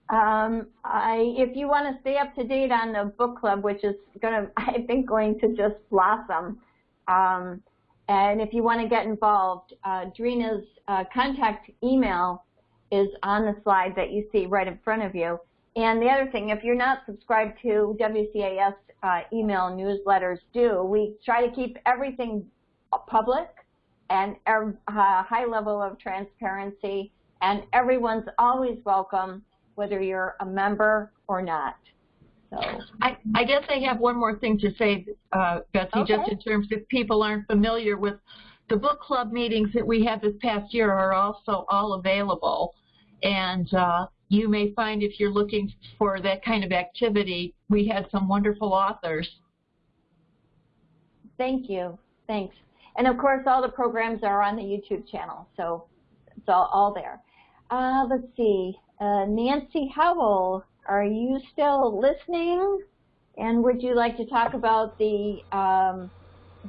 Um, I, if you want to stay up to date on the book club, which is going to, I think, going to just blossom, um, and if you want to get involved, uh, Drina's uh, contact email is on the slide that you see right in front of you. And the other thing, if you're not subscribed to WCAS uh, email newsletters, do. We try to keep everything public and a uh, high level of transparency, and everyone's always welcome whether you're a member or not. So I, I guess I have one more thing to say, uh, Betsy, okay. just in terms if people aren't familiar with the book club meetings that we had this past year are also all available. And uh, you may find if you're looking for that kind of activity, we had some wonderful authors. Thank you. Thanks. And of course, all the programs are on the YouTube channel, so it's all, all there. Uh, let's see. Uh, Nancy Howell, are you still listening? And would you like to talk about the, um,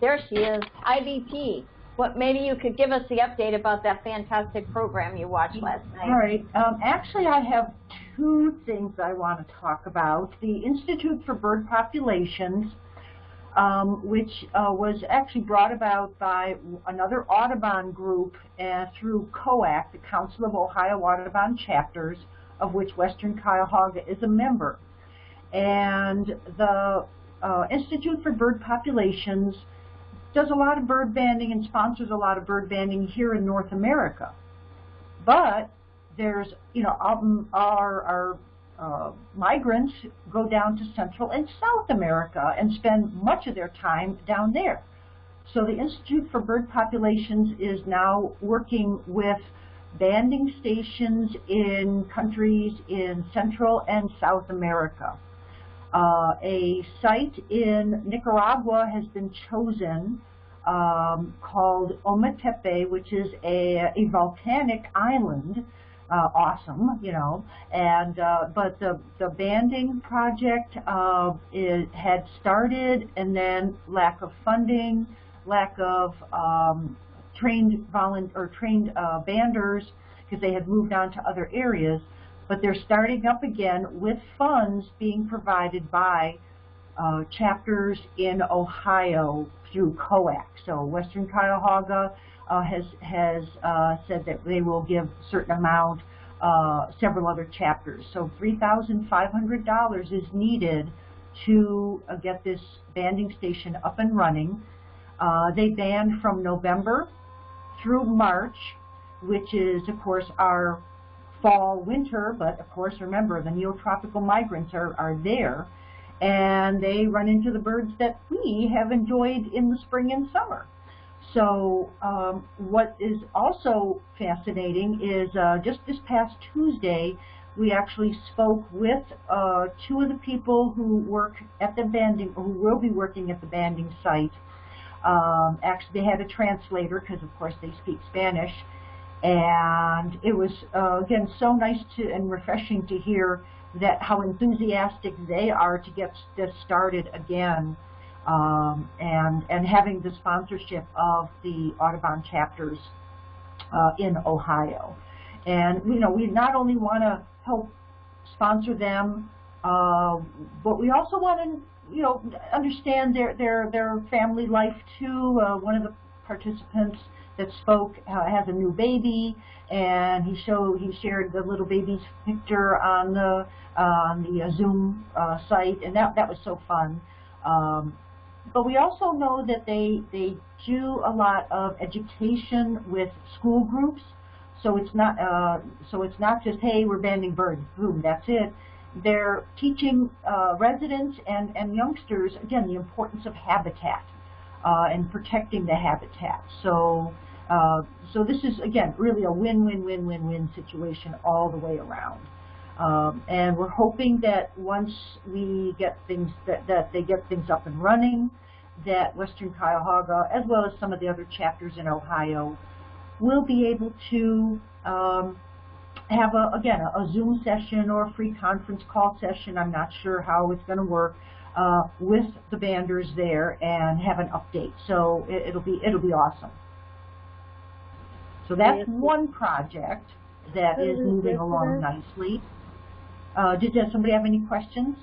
there she is, IBP. What, maybe you could give us the update about that fantastic program you watched last night. All right. Um, actually, I have two things I want to talk about. The Institute for Bird Populations, um, which uh, was actually brought about by another Audubon group uh, through COAC, the Council of Ohio Audubon Chapters, of which Western Cuyahoga is a member. And the uh, Institute for Bird Populations does a lot of bird banding and sponsors a lot of bird banding here in North America. But there's, you know, um, our, our uh, migrants go down to Central and South America and spend much of their time down there. So the Institute for Bird Populations is now working with banding stations in countries in Central and South America. Uh, a site in Nicaragua has been chosen um, called Ometepe, which is a, a volcanic island. Uh, awesome, you know, and uh, but the the banding project uh, is, had started, and then lack of funding, lack of um, trained or trained uh, banders because they had moved on to other areas, but they're starting up again with funds being provided by uh, chapters in Ohio through COAC. So Western Cuyahoga uh, has has uh, said that they will give a certain amount. Uh, several other chapters. So $3,500 is needed to uh, get this banding station up and running. Uh, they band from November through March, which is, of course, our fall, winter, but of course, remember, the neotropical migrants are, are there, and they run into the birds that we have enjoyed in the spring and summer. So um, what is also fascinating is uh, just this past Tuesday, we actually spoke with uh, two of the people who work at the banding, who will be working at the banding site. Um, actually, they had a translator because, of course, they speak Spanish. And it was, uh, again, so nice to and refreshing to hear that how enthusiastic they are to get this started again. Um, and, and having the sponsorship of the Audubon chapters uh, in Ohio. And, you know, we not only want to help sponsor them, uh, but we also want to you know, understand their, their, their family life too. Uh, one of the participants that spoke uh, has a new baby, and he showed he shared the little baby's picture on the uh, on the uh, Zoom uh, site, and that that was so fun. Um, but we also know that they they do a lot of education with school groups. So it's not uh, so it's not just hey we're banding birds, boom, that's it. They're teaching uh, residents and and youngsters again the importance of habitat uh, and protecting the habitat. So uh, so this is again really a win-win-win-win-win situation all the way around. Um, and we're hoping that once we get things that, that they get things up and running, that Western Cuyahoga, as well as some of the other chapters in Ohio, will be able to um, have a again a, a, Zoom session or a free conference call session. I'm not sure how it's going to work uh, with the banders there and have an update. So it, will be it'll be awesome. So that's one project that is moving along nicely. Uh, did somebody have any questions?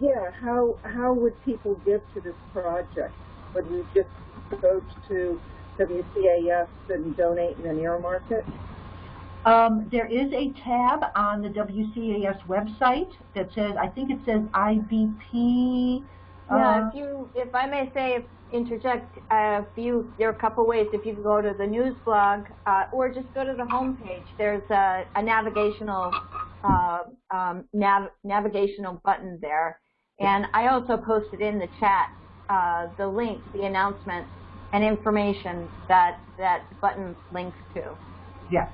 Yeah, how how would people give to this project? Would you just go to WCAS and donate and then earmark it? Um, there is a tab on the WCAS website that says, I think it says IBP. Uh, yeah, if you, if I may say, interject, uh, if you, there are a couple ways. If you go to the news blog uh, or just go to the homepage, there's a, a navigational uh, um, nav navigational button there. And I also posted in the chat uh, the link, the announcement, and information that that button links to. Yeah.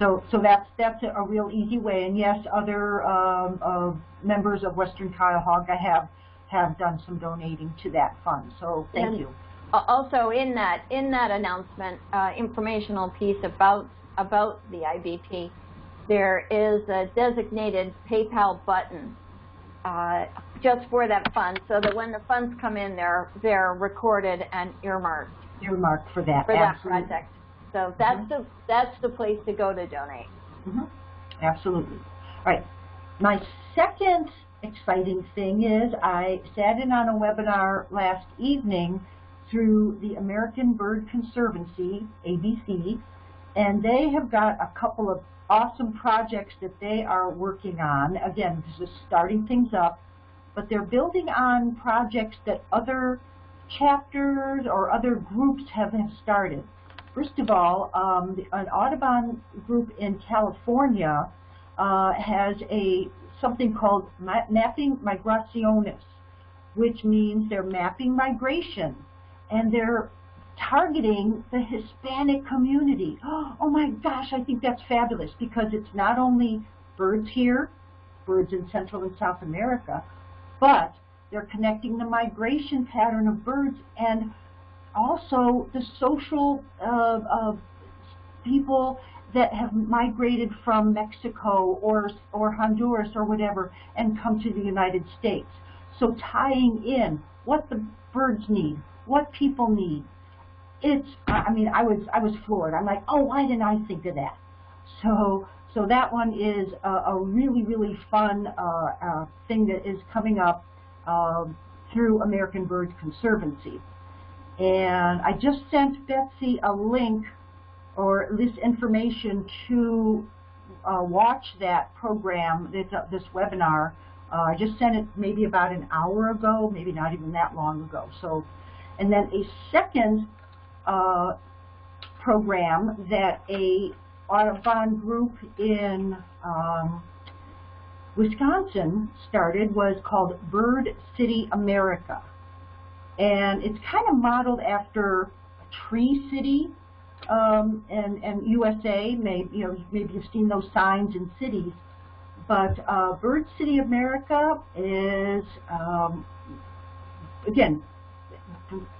So, so that's that's a, real easy way. And yes, other um, uh, members of Western Cuyahoga have have done some donating to that fund. So thank and you. Also, in that in that announcement, uh, informational piece about about the IBP, there is a designated PayPal button uh, just for that fund, so that when the funds come in, they're they're recorded and earmarked. Earmarked for that. For Absolutely. that project. So that's mm -hmm. the that's the place to go to donate. Mm -hmm. Absolutely. All right. My second exciting thing is I sat in on a webinar last evening through the American Bird Conservancy, ABC, and they have got a couple of awesome projects that they are working on. Again, this is starting things up, but they're building on projects that other chapters or other groups have, have started. First of all, um, the, an Audubon group in California uh, has a something called ma Mapping Migraciones, which means they're mapping migration, and they're targeting the Hispanic community. Oh my gosh, I think that's fabulous because it's not only birds here, birds in Central and South America, but they're connecting the migration pattern of birds and also the social uh, uh, people that have migrated from Mexico or, or Honduras or whatever and come to the United States. So tying in what the birds need, what people need, it's I mean I was I was floored. I'm like, oh, why didn't I think of that? So so that one is a, a really really fun uh, uh, thing that is coming up uh, through American Bird Conservancy. And I just sent Betsy a link or this information to uh, watch that program, this, uh, this webinar. Uh, I just sent it maybe about an hour ago, maybe not even that long ago. So, and then a second uh, program that a Audubon group in um, Wisconsin started was called Bird City America. And it's kind of modeled after Tree City um, and, and USA. Maybe, you know, maybe you've seen those signs in cities. But uh, Bird City America is, um, again,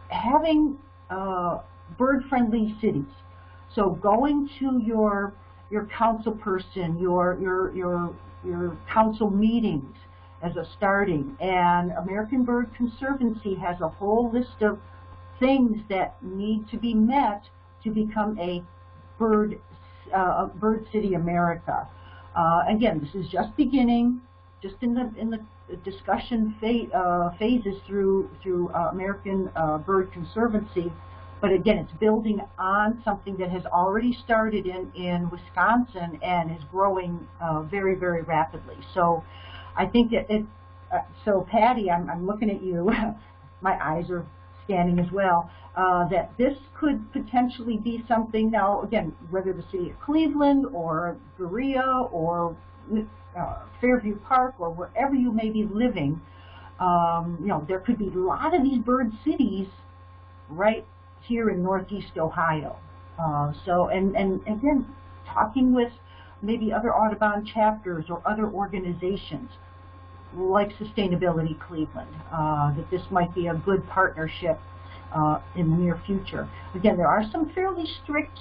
having uh, bird-friendly cities. So going to your your council person, your your your your council meetings as a starting, and American Bird Conservancy has a whole list of things that need to be met to become a bird uh, bird city America. Uh, again, this is just beginning, just in the in the discussion uh, phases through through uh, American uh, Bird Conservancy but again, it's building on something that has already started in, in Wisconsin and is growing uh, very, very rapidly. So I think that it, uh, so Patty, I'm, I'm looking at you, my eyes are scanning as well, uh, that this could potentially be something now, again, whether the city of Cleveland or Berea or uh, Fairview Park or wherever you may be living, um, you know, there could be a lot of these bird cities right here in Northeast Ohio. Uh, so, and, and again, talking with maybe other Audubon chapters or other organizations like Sustainability Cleveland, uh, that this might be a good partnership uh, in the near future. Again, there are some fairly strict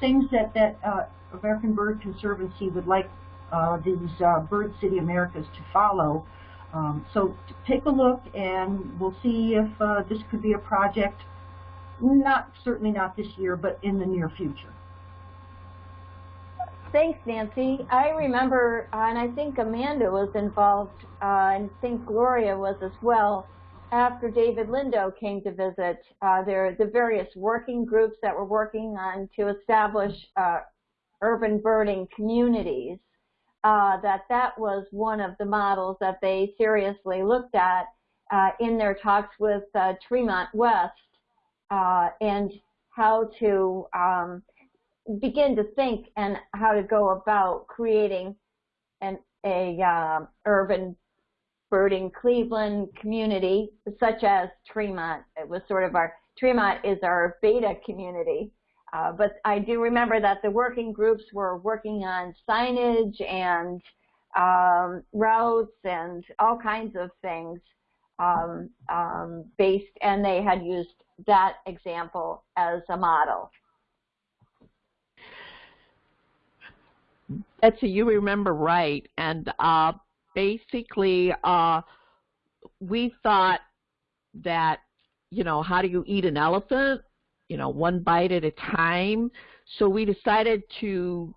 things that, that uh, American Bird Conservancy would like uh, these uh, Bird City Americas to follow. Um, so take a look and we'll see if uh, this could be a project, not certainly not this year, but in the near future. Thanks, Nancy. I remember, uh, and I think Amanda was involved, uh, and I think Gloria was as well, after David Lindo came to visit. Uh, there the various working groups that were working on to establish uh, urban birding communities, uh, that that was one of the models that they seriously looked at in their talks with Tremont West and how to um, begin to think and how to go about creating an a uh, urban birding Cleveland community such as Tremont. It was sort of our Tremont is our beta community. Uh, but I do remember that the working groups were working on signage and um, routes and all kinds of things um, um, based, and they had used that example as a model. Betsy, you remember right. And uh, basically, uh, we thought that, you know, how do you eat an elephant? You know, one bite at a time. So we decided to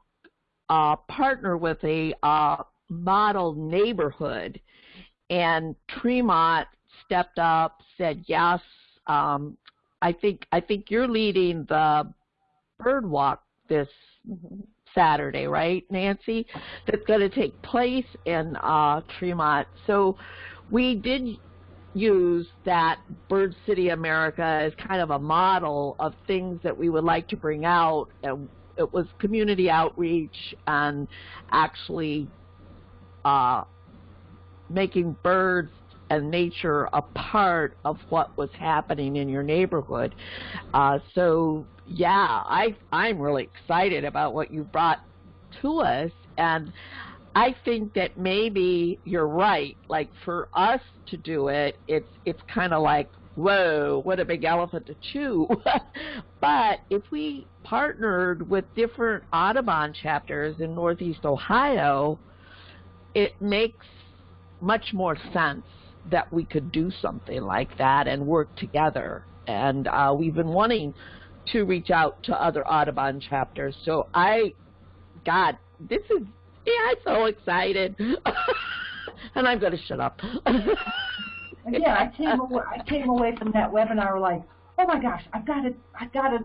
uh, partner with a uh, model neighborhood. And Tremont stepped up, said yes. Um, I think I think you're leading the bird walk this mm-hmm. Saturday, right, Nancy? That's going to take place in uh, Tremont. So we did use that Bird City America as kind of a model of things that we would like to bring out. And it was community outreach and actually uh, making birds and nature a part of what was happening in your neighborhood. Uh, so yeah, I I'm really excited about what you brought to us, and I think that maybe you're right. Like for us to do it, it's it's kind of like whoa, what a big elephant to chew. but if we partnered with different Audubon chapters in Northeast Ohio, it makes much more sense that we could do something like that and work together. And uh, we've been wanting to reach out to other Audubon chapters. So I, God, this is, yeah, I'm so excited. and I'm going to shut up. yeah, I came away, I came away from that webinar like, oh my gosh, I've got to, I've got to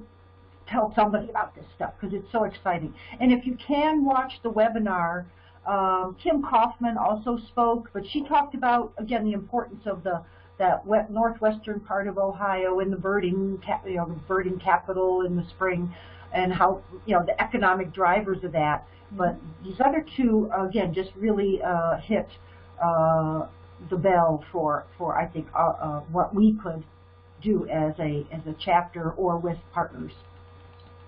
tell somebody about this stuff because it's so exciting. And if you can watch the webinar, um, Kim Kaufman also spoke, but she talked about, again, the importance of the that wet, northwestern part of Ohio and the birding, you know, the birding capital in the spring, and how you know the economic drivers of that. But these other two, again, just really uh, hit uh, the bell for for I think uh, uh, what we could do as a as a chapter or with partners.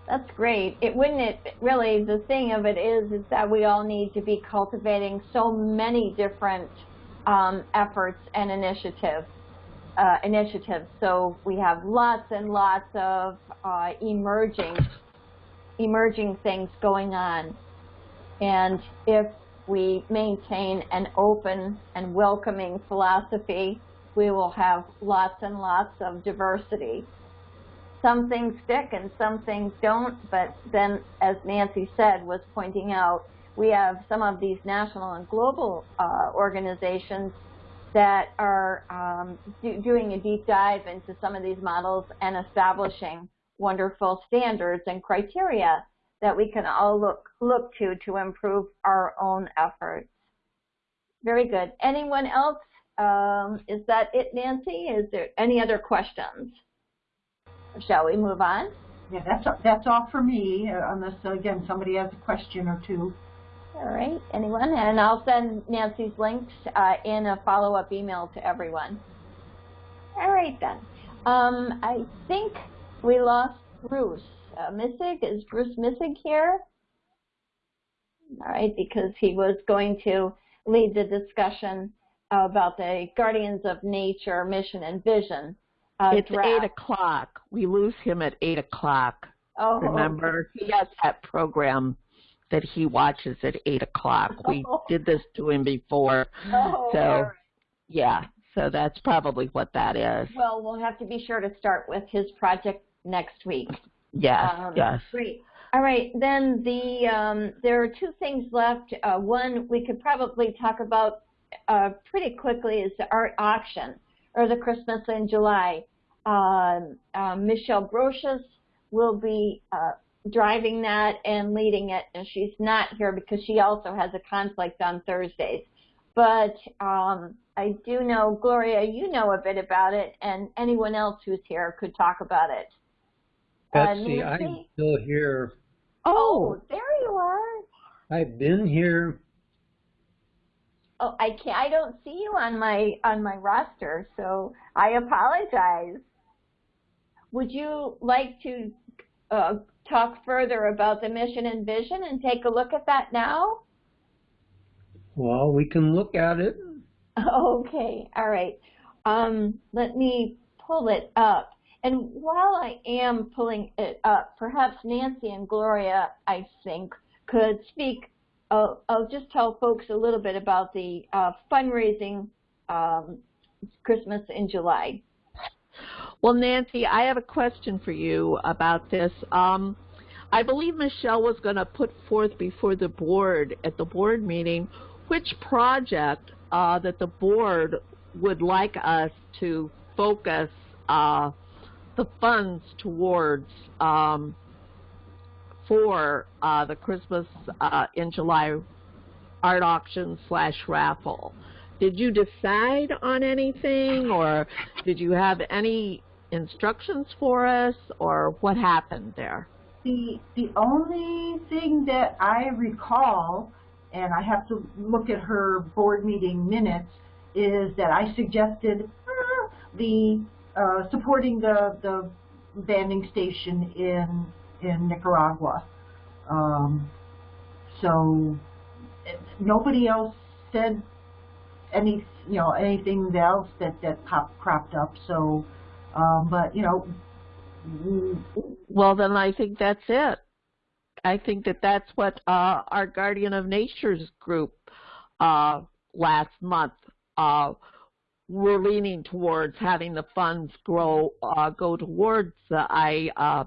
That's great. It wouldn't it really the thing of it is is that we all need to be cultivating so many different um, efforts and initiatives uh, initiatives. So we have lots and lots of uh, emerging, emerging things going on. And if we maintain an open and welcoming philosophy, we will have lots and lots of diversity. Some things stick and some things don't, but then, as Nancy said, was pointing out, we have some of these national and global uh, organizations that are um, do, doing a deep dive into some of these models and establishing wonderful standards and criteria that we can all look, look to to improve our own efforts. Very good. Anyone else? Um, is that it, Nancy? Is there any other questions? Shall we move on? Yeah, that's, that's all for me, uh, unless, uh, again, somebody has a question or two. All right, anyone? And I'll send Nancy's links uh, in a follow-up email to everyone. All right then. Um, I think we lost Bruce. Uh, Missig, is Bruce Missig here? All right, because he was going to lead the discussion about the Guardians of Nature mission and vision. Uh, it's draft. eight o'clock. We lose him at eight o'clock. Oh, Remember, he has that program that he watches at eight o'clock. We did this to him before, Oh, so right. yeah. So that's probably what that is. Well, we'll have to be sure to start with his project next week. Yes, Um, yes. Great. All right, then the um, there are two things left. Uh, one we could probably talk about uh, pretty quickly is the art auction or the Christmas in July. Um, um, Michelle Brochus will be uh, driving that and leading it, and she's not here because she also has a conflict on Thursdays. But um, I do know, Gloria, you know a bit about it, and anyone else who's here could talk about it. Uh, Betsy, I'm still here. Oh, there you are. I've been here. Oh, I can't. I don't see you on my on my roster, so I apologize. Would you like to uh, talk further about the mission and vision and take a look at that now? Well, we can look at it. Okay, all right. Um, let me pull it up. And while I am pulling it up, perhaps Nancy and Gloria, I think, could speak. Uh, I'll just tell folks a little bit about the uh, fundraising um, Christmas in July. Well, Nancy, I have a question for you about this. Um, I believe Michelle was going to put forth before the board at the board meeting which project uh, that the board would like us to focus uh, the funds towards um, for uh, the Christmas uh, in July art auction slash raffle. Did you decide on anything, or did you have any instructions for us, or what happened there? The, the only thing that I recall, and I have to look at her board meeting minutes, is that I suggested uh, the uh, supporting the, the banding station in in Nicaragua. Um, so eh, nobody else said any you know anything else that that pop, cropped up. So, um, but you know, Well, then I think that's it. I think that that's what uh, our Guardian of Nature's group uh, last month uh, were leaning towards having the funds grow uh, go towards the I, uh,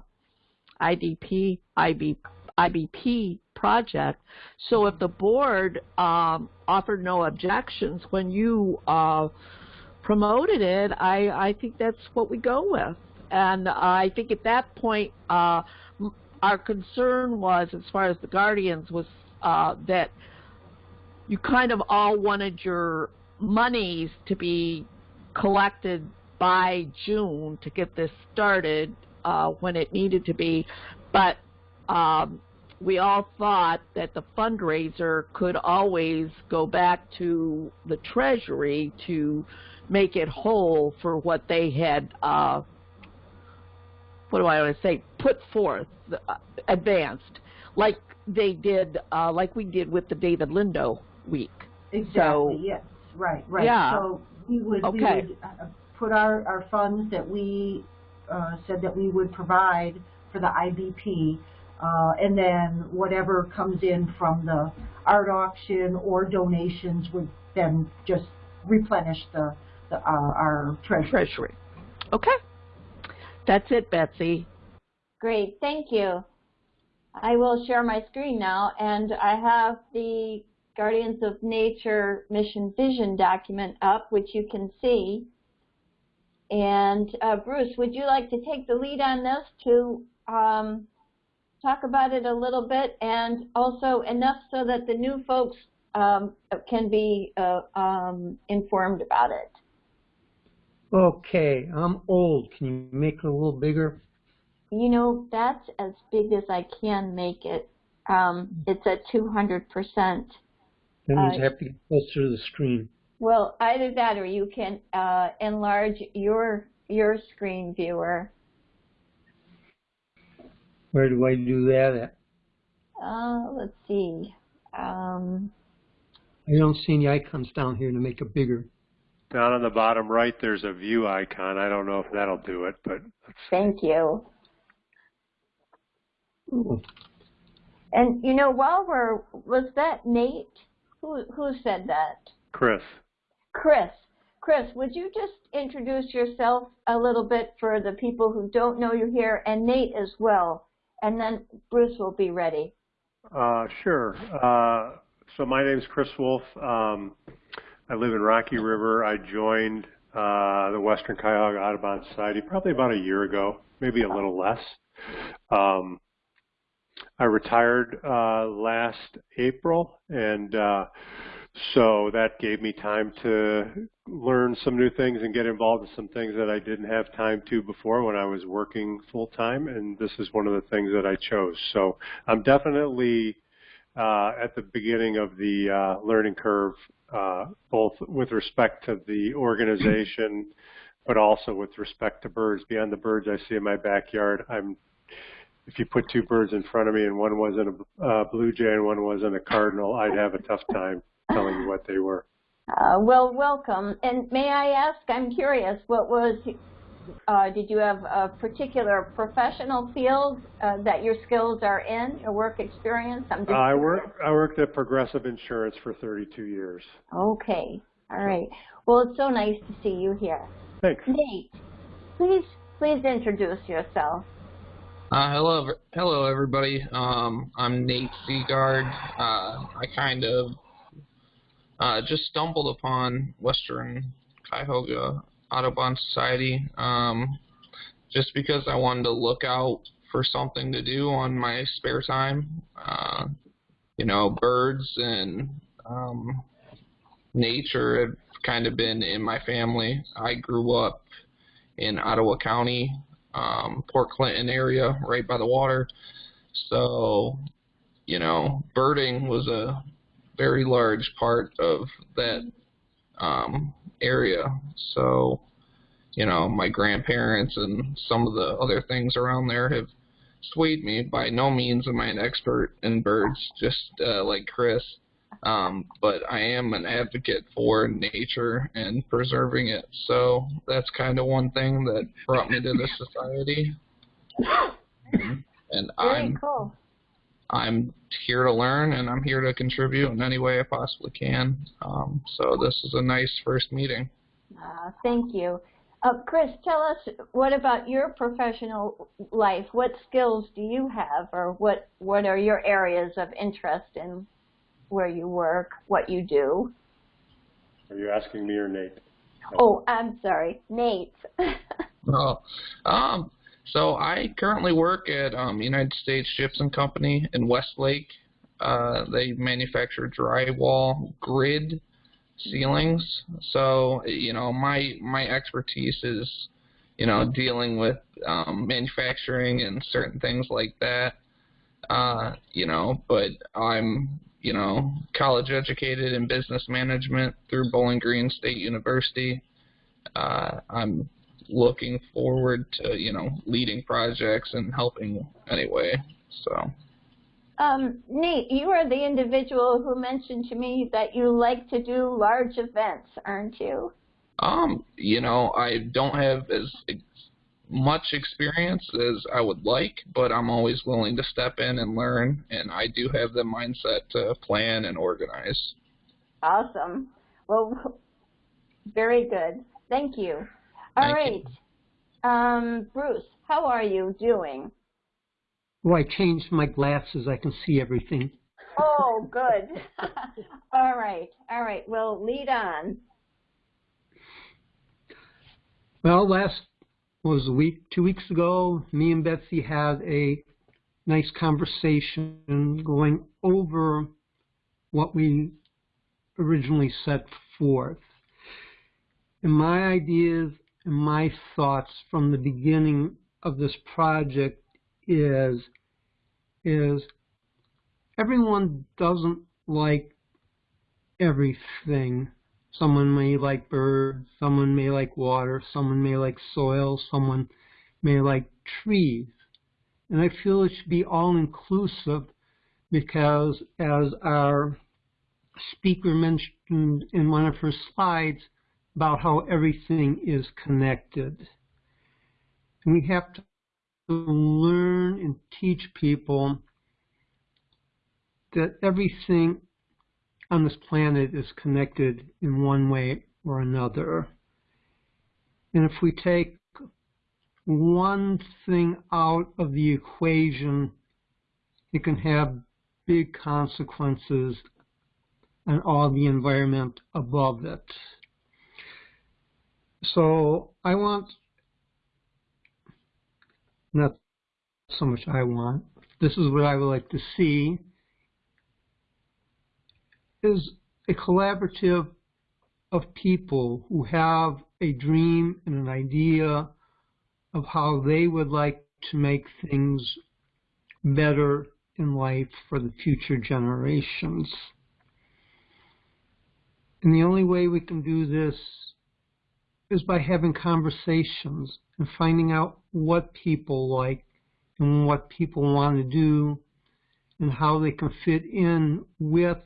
IDP IB, IBP project. So if the board um, offered no objections when you uh, promoted it, I, I think that's what we go with. And I think at that point, uh, our concern was, as far as the Guardians, was uh, that you kind of all wanted your monies to be collected by June to get this started uh, when it needed to be. But um, we all thought that the fundraiser could always go back to the Treasury to make it whole for what they had, uh, what do I want to say, put forth, uh, advanced, like they did, uh, like we did with the David Lindo week. Exactly, So- yes, right, right. Yeah. So we would, we would uh, put our, our funds that we uh, said that we would provide for the IBP, uh, and then whatever comes in from the art auction or donations would then just replenish the, the uh, our treasury. Treasury. Okay. That's it, Betsy. Great, thank you. I will share my screen now, and I have the Guardians of Nature Mission Vision document up, which you can see. and uh, Bruce, would you like to take the lead on this to um, talk about it a little bit and also enough so that the new folks um, can be uh, um, informed about it? Okay, I'm old. Can you make it a little bigger? You know, that's as big as I can make it. Um, it's at 200%. That means Uh, I have to get closer to the screen. Well, either that or you can uh, enlarge your your screen viewer. Where do I do that at? Uh, let's see. Um, I don't see any icons down here to make it bigger. Down on the bottom right, there's a view icon. I don't know if that'll do it, but thank you. Oh, And you know, while we're was that Nate? Who who said that? Chris. Chris. Chris, would you just introduce yourself a little bit for the people who don't know you here, and Nate as well, and then Bruce will be ready. Uh, sure. Uh, so my name is Chris Wolf. Um, I live in Rocky River. I joined uh, the Western Cuyahoga Audubon Society probably about a year ago, maybe a little less. Um, I retired uh, last April, and uh, so that gave me time to learn some new things and get involved in some things that I didn't have time to before when I was working full time, and this is one of the things that I chose. So I'm definitely uh, at the beginning of the uh, learning curve, uh, both with respect to the organization, but also with respect to birds. Beyond the birds I see in my backyard, I'm if you put two birds in front of me and one wasn't a uh, blue jay and one wasn't a cardinal, I'd have a tough time telling you what they were. Uh, well, welcome. And may I ask? I'm curious. What was? Uh, did you have a particular professional field uh, that your skills are in, your work experience? I'm just Uh, I work I worked at Progressive Insurance for 32 years. Okay. All right. Well, it's so nice to see you here. Thanks. Nate, please, please introduce yourself. Uh, hello, hello everybody. Um, I'm Nate Seagard. Uh, I kind of uh, just stumbled upon Western Cuyahoga Audubon Society um, just because I wanted to look out for something to do on my spare time. Uh, you know, birds and um, nature have kind of been in my family. I grew up in Ottawa County, um, Port Clinton area, right by the water. So, you know, birding was a very large part of that um, area. So, you know, my grandparents and some of the other things around there have swayed me. By no means am I an expert in birds, just uh, like Chris. Um, but I am an advocate for nature and preserving it. So that's kind of one thing that brought me to this society. And Very I'm cool. I'm here to learn and I'm here to contribute in any way I possibly can. Um, so this is a nice first meeting. Uh, thank you. Uh, Chris, tell us what about your professional life? What skills do you have, or what what are your areas of interest in where you work, what you do? Are you asking me or Nate? Oh, I'm sorry, Nate. Oh, um, so I currently work at um, United States Gypsum Company in Westlake. Uh, they manufacture drywall grid ceilings. So you know, my my expertise is you know dealing with um, manufacturing and certain things like that. Uh, you know, but I'm you know college educated in business management through Bowling Green State University. Uh, I'm looking forward to you know leading projects and helping anyway. So Um, Nate, you are the individual who mentioned to me that you like to do large events, aren't you? um you know I don't have as ex- much experience as I would like, but I'm always willing to step in and learn, and I do have the mindset to plan and organize. Awesome. Well, very good. Thank you. All Thank right. Um, Bruce, how are you doing? Well, I changed my glasses. I can see everything. Oh, good. All right. All right. Well, lead on. Well, last was a week, two weeks ago, me and Betsy had a nice conversation going over what we originally set forth. And my ideas and my thoughts from the beginning of this project is is everyone doesn't like everything. Someone may like birds, someone may like water, someone may like soil, someone may like trees. And I feel it should be all inclusive because as our speaker mentioned in one of her slides about how everything is connected. And we have to learn and teach people that everything on this planet is connected in one way or another. And if we take one thing out of the equation, it can have big consequences on all the environment above it. So I want, not so much I want, this is what I would like to see, is a collaborative of people who have a dream and an idea of how they would like to make things better in life for the future generations. And the only way we can do this is by having conversations and finding out what people like and what people want to do and how they can fit in with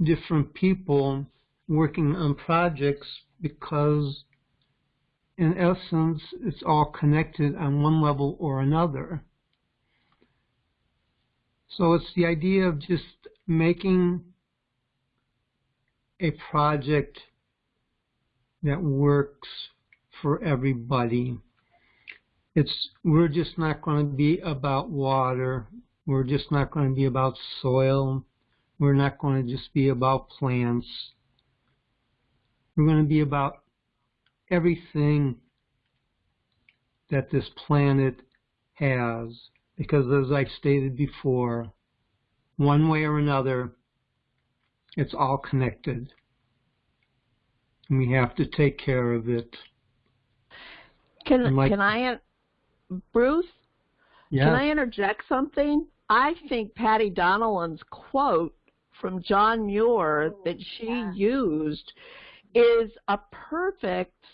different people working on projects because in essence it's all connected on one level or another. So it's the idea of just making a project that works for everybody. It's we're just not going to be about water. We're just not going to be about soil. We're not going to just be about plants. We're going to be about everything that this planet has. Because as I stated before, one way or another, it's all connected. And we have to take care of it. Can like, can I, Bruce? Yeah. Can I interject something? I think Patty Donnellan's quote from John Muir that she Yeah. used is a perfect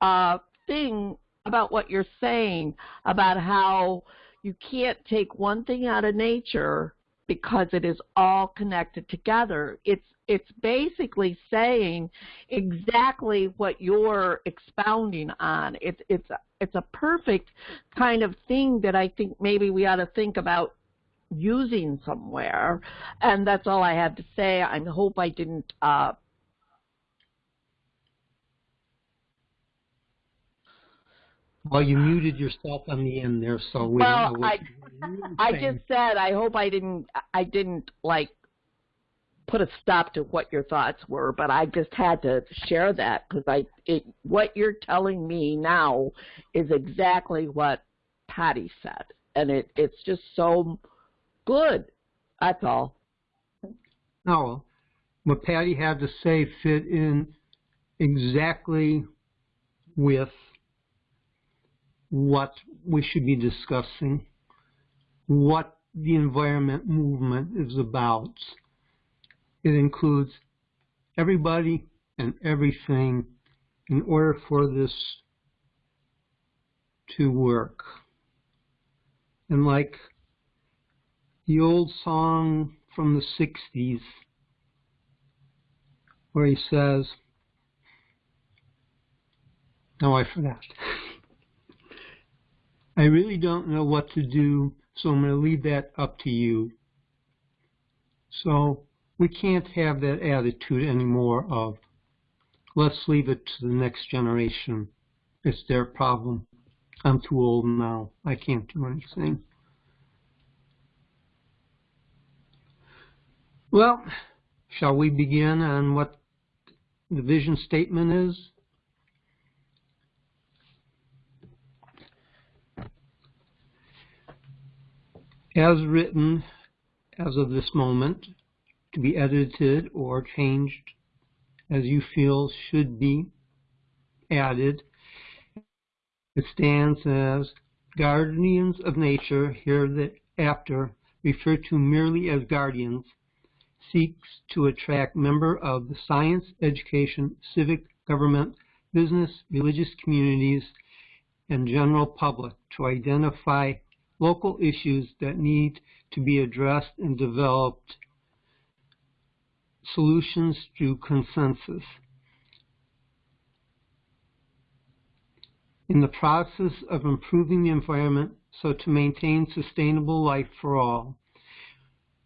uh, thing about what you're saying about how you can't take one thing out of nature because it is all connected together. It's it's basically saying exactly what you're expounding on. It's it's a, it's a perfect kind of thing that I think maybe we ought to think about using somewhere. And that's all I have to say. I hope I didn't uh, Well, you muted yourself on the end there, so we Well, don't know what I- I just said I hope I didn't I didn't like put a stop to what your thoughts were, but I just had to share that because I it what you're telling me now is exactly what Patty said, and it it's just so good. That's all. No, what Patty had to say fit in exactly with what we should be discussing, what the environment movement is about. It includes everybody and everything in order for this to work. And like the old song from the 60s where he says, no, I forgot. I really don't know what to do, so I'm going to leave that up to you. So we can't have that attitude anymore of, let's leave it to the next generation. It's their problem. I'm too old now. I can't do anything. Well, shall we begin on what the vision statement is. As written, as of this moment, to be edited or changed as you feel should be added. It stands as guardians of nature, hereafter referred to merely as guardians, seeks to attract member of the science, education, civic, government, business, religious communities, and general public to identify local issues that need to be addressed and developed solutions through consensus. In the process of improving the environment so to maintain sustainable life for all,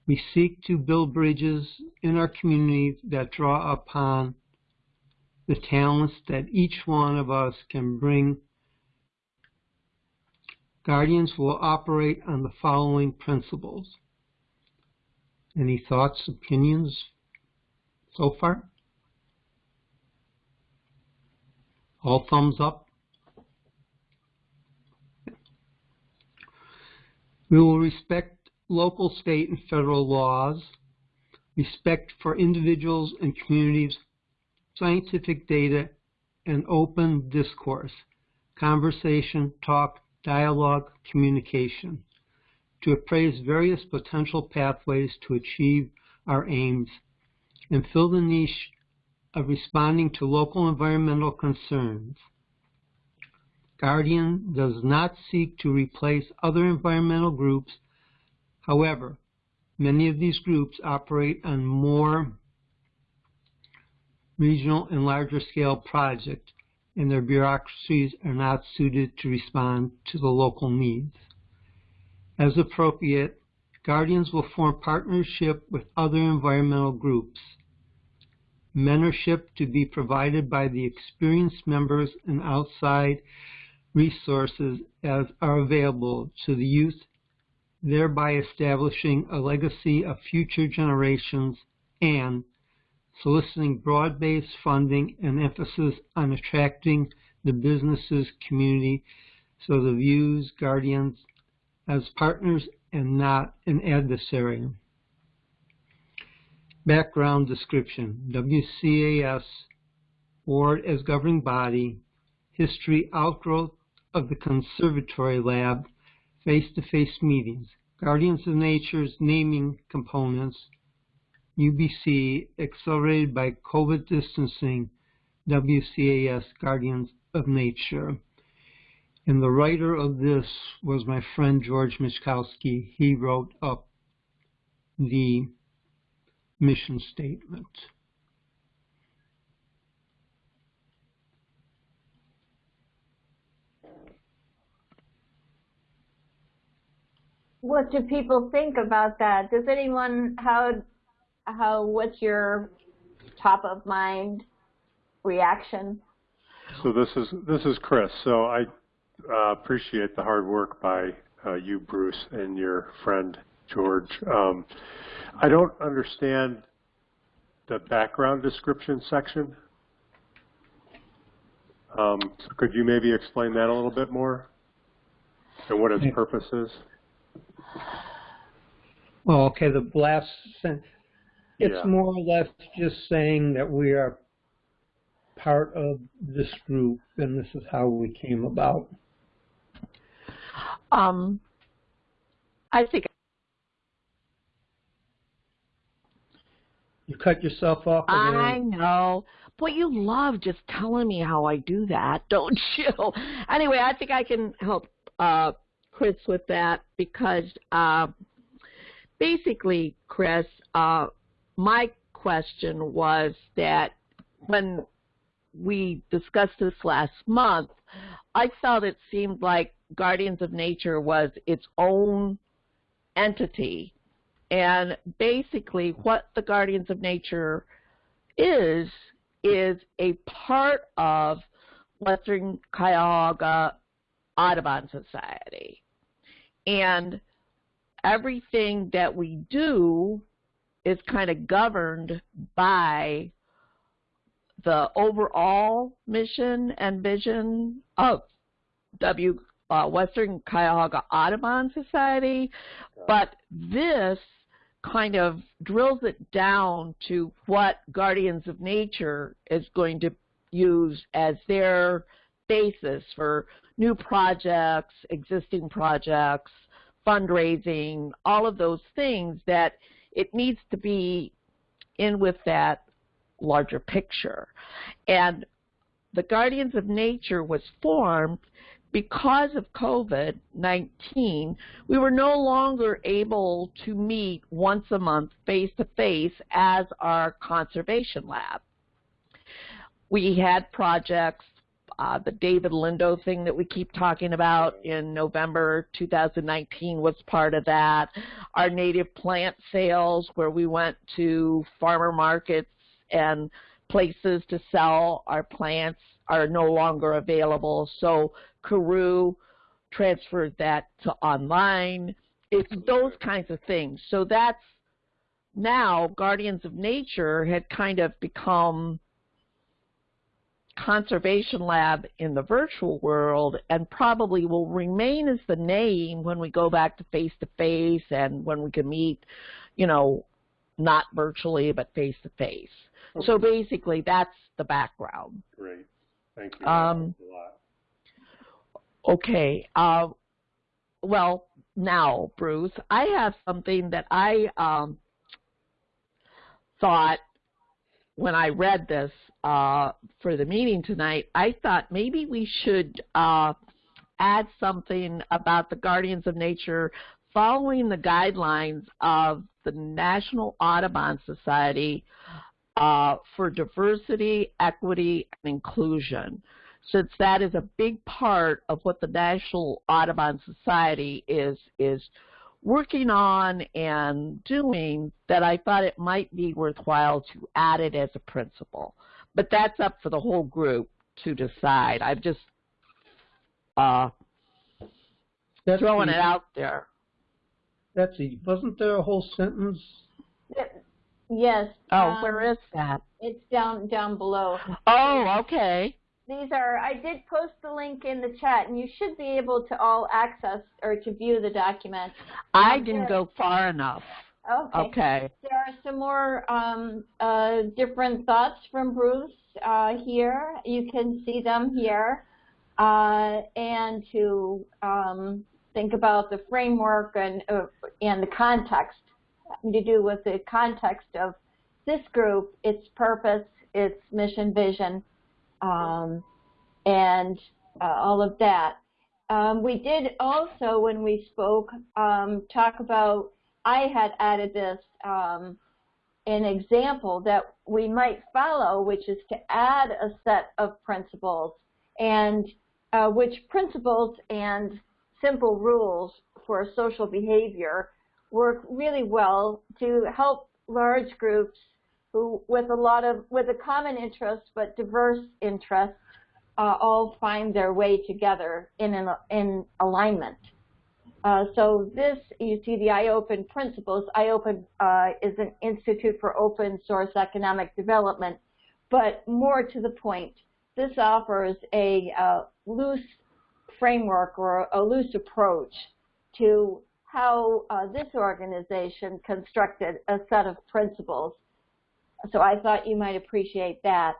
we seek to build bridges in our communities that draw upon the talents that each one of us can bring. Guardians will operate on the following principles. Any thoughts, opinions so far? All thumbs up? We will respect local, state, and federal laws, respect for individuals and communities, scientific data, and open discourse, conversation, talk, dialogue, communication, to appraise various potential pathways to achieve our aims, and fill the niche of responding to local environmental concerns. Guardian does not seek to replace other environmental groups However, many of these groups operate on more regional and larger scale projects, and their bureaucracies are not suited to respond to the local needs. As appropriate, Guardians will form partnership with other environmental groups. Mentorship to be provided by the experienced members and outside resources as are available to the youth thereby establishing a legacy of future generations and soliciting broad-based funding and emphasis on attracting the businesses community so the views guardians as partners and not an adversary. Background description, WCAS, Board as governing body, history outgrowth of the Conservation Lab, face-to-face meetings, Guardians of Nature's naming components, UBC, accelerated by COVID distancing, WCAS, Guardians of Nature. And the writer of this was my friend George Michkowski. He wrote up the mission statement. what do people think about that? Does anyone how how what's your top of mind reaction? So this is this is Chris. So I uh, appreciate the hard work by uh, you, Bruce, and your friend George. Um, I don't understand the background description section. Um, so could you maybe explain that a little bit more and what its purpose is? Well, okay, the last sentence, it's Yeah. more or less just saying that we are part of this group and this is how we came about. Um, I think You cut yourself off I know. Boy, you love just telling me how I do that, don't you? Anyway, I think I can help uh, Chris with that because uh, basically, Chris, uh, my question was that when we discussed this last month, I felt it seemed like Guardians of Nature was its own entity. And basically, what the Guardians of Nature is, is a part of Western Cuyahoga Audubon Society. And everything that we do is kind of governed by the overall mission and vision of W uh, Western Cuyahoga Audubon Society, but this kind of drills it down to what Guardians of Nature is going to use as their basis for new projects, existing projects, fundraising, all of those things that it needs to be in with that larger picture. And the Guardians of Nature was formed because of COVID-19, we were no longer able to meet once a month face to face as our conservation lab. We had projects, uh, the David Lindo thing that we keep talking about in November 2019 was part of that. Our native plant sales where we went to farmer markets and places to sell our plants are no longer available. So Kaoru transferred that to online. It's those kinds of things. So that's now Guardians of Nature had kind of become conservation lab in the virtual world and probably will remain as the name when we go back to face to face and when we can meet, you know, not virtually but face to face. So basically that's the background. Great. Thank you. Um, okay. Uh, well, now, Bruce, I have something that I um, thought when I read this uh, for the meeting tonight, I thought maybe we should uh, add something about the Guardians of Nature following the guidelines of the National Audubon Society uh, for diversity, equity, and inclusion, since that is a big part of what the National Audubon Society is is working on and doing that I thought it might be worthwhile to add it as a principle. But that's up for the whole group to decide. I'm just uh, That's throwing the- it out there. Betsy, wasn't there a whole sentence? Yes. Oh, um, where is that? It's down down below. Oh, okay. These are, I did post the link in the chat, and you should be able to all access or to view the document. I Um, didn't go far enough. Okay. Okay. There are some more um, uh, different thoughts from Bruce uh, here. You can see them here. Uh, and to um, think about the framework and, uh, and the context, to do with the context of this group, its purpose, its mission, vision, um, and uh, all of that. Um, we did also, when we spoke, um, talk about, I had added this, um, an example that we might follow, which is to add a set of principles and uh, which principles and simple rules for social behavior work really well to help large groups who with a lot of with a common interest but diverse interests uh, all find their way together in an, in alignment. Uh, so this, you see the iOpen principles. iOpen uh, is an institute for open source economic development, but more to the point, this offers a uh, loose framework or a loose approach to how uh, this organization constructed a set of principles. So I thought you might appreciate that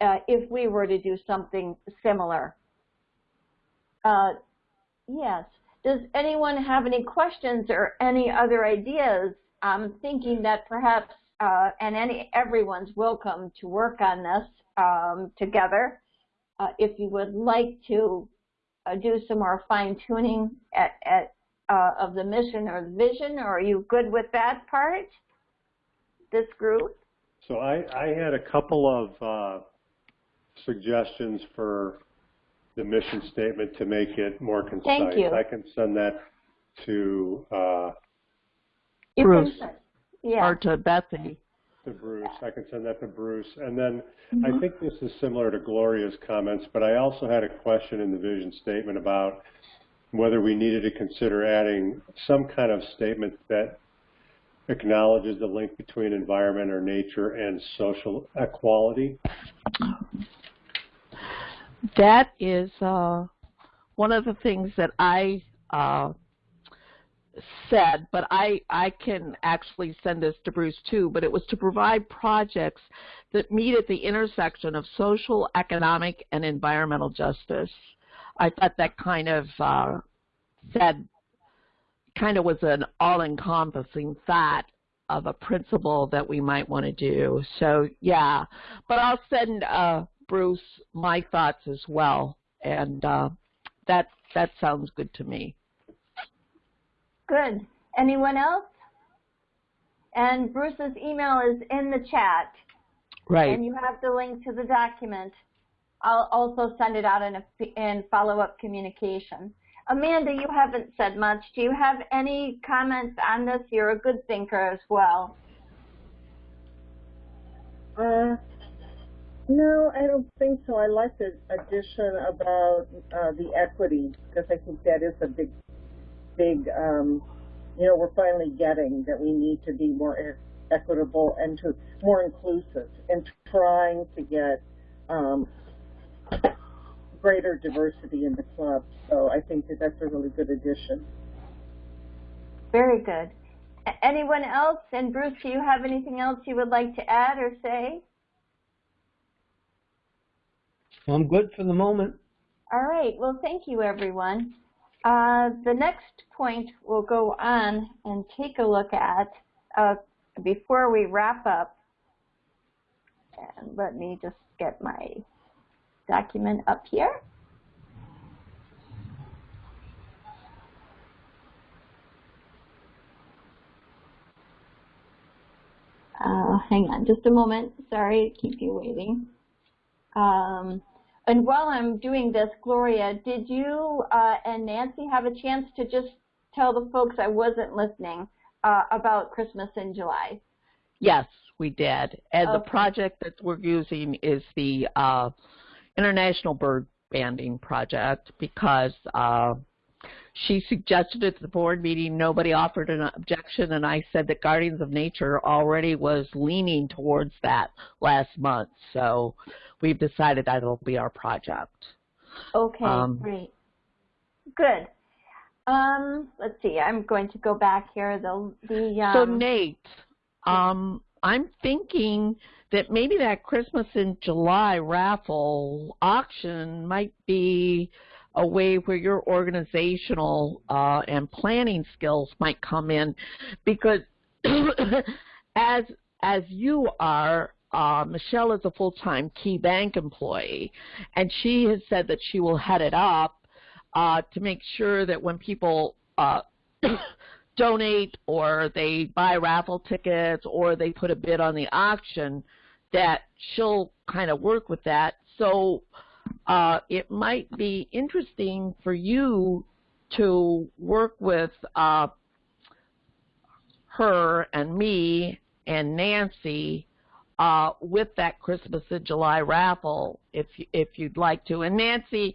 uh, if we were to do something similar. Yes. Does anyone have any questions or any other ideas? I'm thinking that perhaps, uh, and any everyone's welcome to work on this um, together. Uh, if you would like to uh, do some more fine tuning at, at uh, of the mission or the vision, or are you good with that part? This group? So I, I had a couple of uh, suggestions for the mission statement to make it more concise. Thank you. I can send that to uh, Bruce. can- Yeah. Or to Betsy. to Bruce. I can send that to Bruce. And then Mm-hmm. I think this is similar to Gloria's comments, but I also had a question in the vision statement about whether we needed to consider adding some kind of statement that acknowledges the link between environment or nature and social equality. That is uh, one of the things that I uh, said, but I, I can actually send this to Bruce too, but it was to provide projects that meet at the intersection of social, economic, and environmental justice. I thought that kind of uh, said, kind of was an all-encompassing thought of a principle that we might want to do. So yeah, but I'll send uh, Bruce my thoughts as well, and uh, that that sounds good to me. Good. Anyone else? And Bruce's email is in the chat. Right. And you have the link to the document. I'll also send it out in, a, in follow-up communication. Amanda, you haven't said much. Do you have any comments on this? You're a good thinker as well. Uh, no, I don't think so. I like the addition about uh, the equity because I think that is a big, big, um, you know, we're finally getting that we need to be more equitable and to more inclusive and trying to get um, greater diversity in the club. So I think that that's a really good addition. Very good. Anyone else? And Bruce, do you have anything else you would like to add or say? I'm good for the moment. All right. Well, thank you, everyone. Uh, the next point we'll go on and take a look at uh, before we wrap up. And let me just get my document up here. Uh, hang on just a moment. Sorry to keep you waiting. Um, and while I'm doing this, Gloria, did you uh, and Nancy have a chance to just tell the folks I wasn't listening uh, about Christmas in July? Yes, we did. And okay. the project that we're using is the uh, International Bird Banding Project because uh, she suggested it at the board meeting nobody offered an objection, and I said that Guardians of Nature already was leaning towards that last month. So we've decided that'll be our project. Okay, um, great. Good. Um, let's see. I'm going to go back here. The the um, so Nate, um, I'm thinking that maybe that Christmas in July raffle auction might be a way where your organizational uh, and planning skills might come in because as as you are uh, Michelle is a full-time Key Bank employee, and she has said that she will head it up uh, to make sure that when people uh, donate or they buy raffle tickets or they put a bid on the auction, that she'll kind of work with that. So uh, it might be interesting for you to work with uh, her and me and Nancy uh, with that Christmas in July raffle if if you'd like to. And Nancy,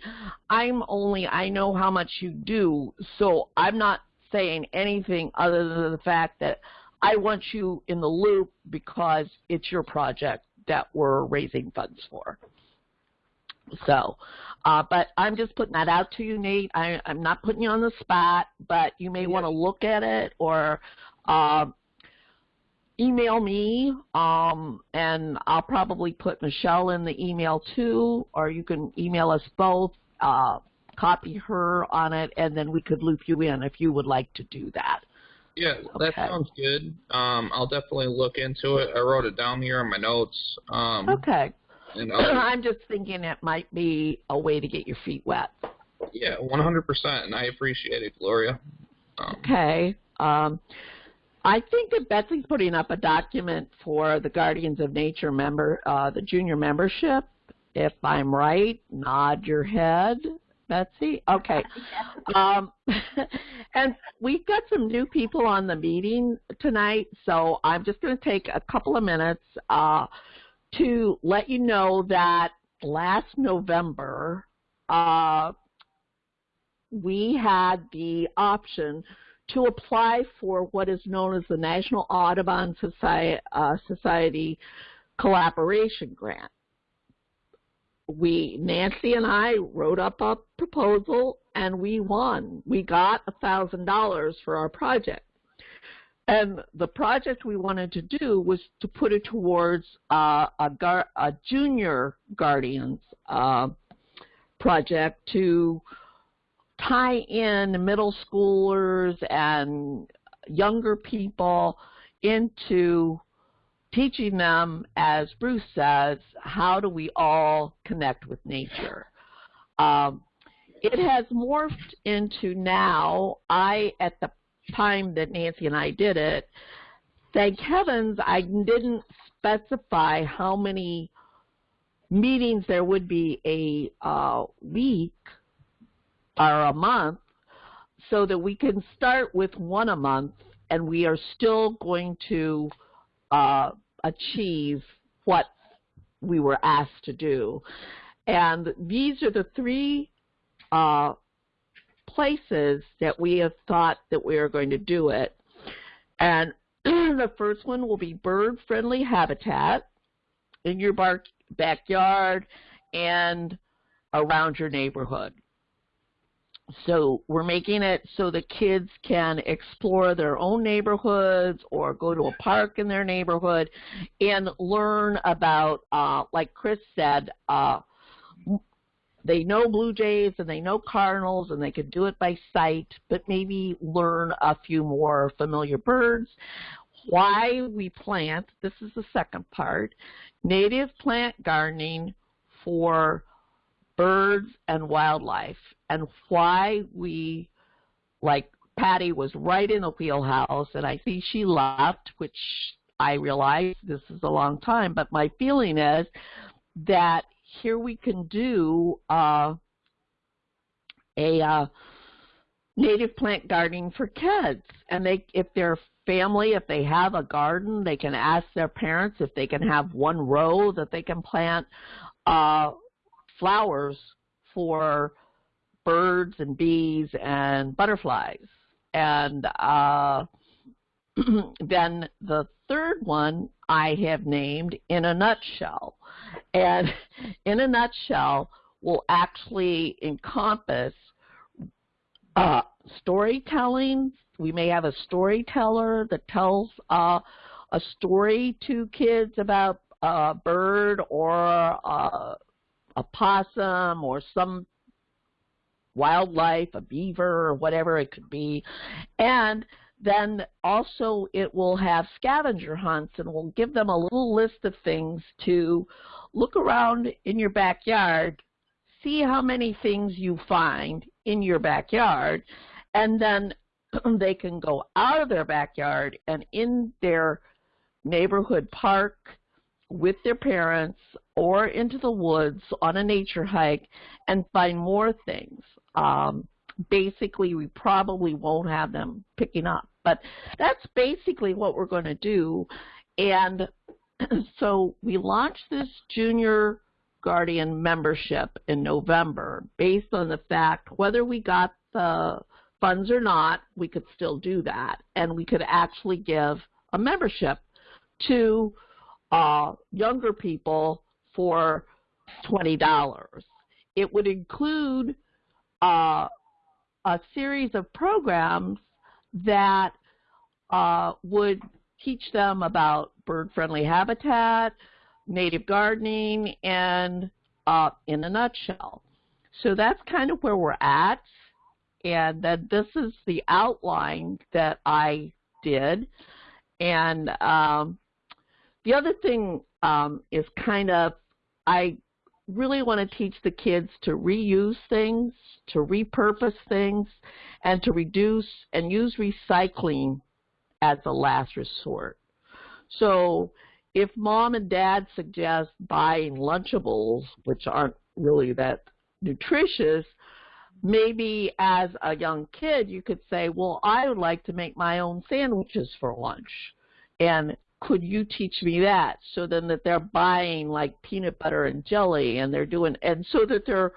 I'm only I know how much you do, so I'm not saying anything other than the fact that I want you in the loop because it's your project that we're raising funds for. So, uh, but I'm just putting that out to you, Nate. I, I'm not putting you on the spot, but you may want to look at it or uh, email me, um, and I'll probably put Michelle in the email too, or you can email us both, uh, copy her on it, and then we could loop you in if you would like to do that. Yeah, that sounds good. Um, I'll definitely look into it. I wrote it down here in my notes. Um, okay. And I'm just thinking it might be a way to get your feet wet. Yeah, 100%, and I appreciate it, Gloria. Um, okay. Um, I think that Betsy's putting up a document for the Guardians of Nature member, uh, the junior membership. If I'm right, nod your head, Betsy. Okay. Um, and we've got some new people on the meeting tonight, so I'm just going to take a couple of minutes uh, to let you know that last November uh, we had the option to apply for what is known as the National Audubon Society, uh, Society Collaboration Grant. We, Nancy and I, wrote up a proposal and we won. We got a thousand dollars for our project. And the project we wanted to do was to put it towards uh, a, a junior guardians uh, project to tie in middle schoolers and younger people into teaching them, as Bruce says, how do we all connect with nature. Um, it has morphed into now, I, at the time that Nancy and I did it, thank heavens I didn't specify how many meetings there would be a uh, week or a month so that we can start with one a month and we are still going to uh, achieve what we were asked to do. And these are the three uh, places that we have thought that we are going to do it. And the first one will be bird-friendly habitat in your backyard and around your neighborhood. So we're making it so the kids can explore their own neighborhoods or go to a park in their neighborhood and learn about, uh, like Chris said, uh, they know blue jays and they know cardinals and they can do it by sight, but maybe learn a few more familiar birds. Why we plant, this is the second part, native plant gardening for birds and wildlife and why we, like Patty was right in the wheelhouse and I think she left, which I realize this is a long time, but my feeling is that here we can do uh, a uh, native plant gardening for kids. And they, if their family, if they have a garden, they can ask their parents if they can have one row that they can plant uh, flowers for birds and bees and butterflies. And uh, then the third one I have named in a nutshell. And in a nutshell will actually encompass uh, storytelling. We may have a storyteller that tells uh, a story to kids about a bird or a, a possum or some wildlife, a beaver or whatever it could be. And then also it will have scavenger hunts and will give them a little list of things to look around in your backyard, see how many things you find in your backyard, and then they can go out of their backyard and in their neighborhood park with their parents or into the woods on a nature hike and find more things. Um, basically, we probably won't have them picking up. But that's basically what we're going to do. And so we launched this junior guardian membership in November based on the fact whether we got the funds or not, we could still do that. And we could actually give a membership to uh, younger people for $20. It would include uh, a series of programs that uh, would teach them about bird-friendly habitat, native gardening, and uh, in a nutshell. So that's kind of where we're at, and then this is the outline that I did. And um, the other thing um, is kind of, I really want to teach the kids to reuse things, to repurpose things, and to reduce and use recycling as a last resort. So if mom and dad suggest buying Lunchables, which aren't really that nutritious, maybe as a young kid you could say, well, I would like to make my own sandwiches for lunch. And could you teach me that? So then that they're buying like peanut butter and jelly and they're doing, and so that they're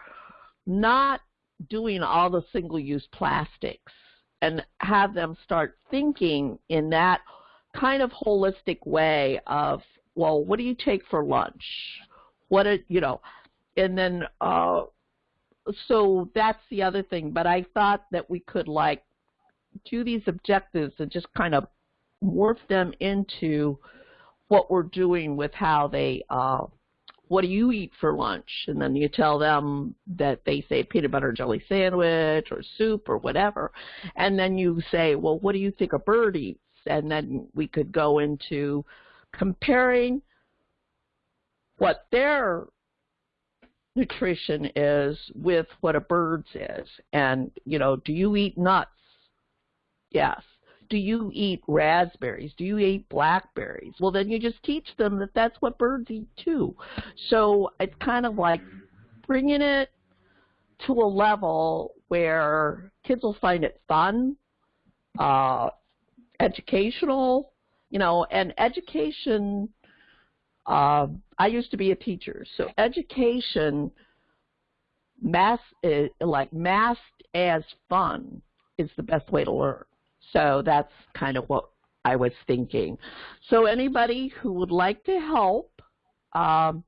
not doing all the single-use plastics and have them start thinking in that kind of holistic way of, well, what do you take for lunch? What, it, you know, and then, uh, so that's the other thing. But I thought that we could like do these objectives and just kind of morph them into what we're doing with how they uh, what do you eat for lunch? And then you tell them that they say peanut butter jelly sandwich or soup or whatever. And then you say, well, what do you think a bird eats? And then we could go into comparing what their nutrition is with what a bird's is. And, you know, do you eat nuts? Yes do you eat raspberries? Do you eat blackberries? Well, then you just teach them that that's what birds eat too. So it's kind of like bringing it to a level where kids will find it fun, uh, educational, you know, and education. Uh, I used to be a teacher, so education, mass, uh, like masked as fun, is the best way to learn. So that's kind of what I was thinking. So anybody who would like to help, um,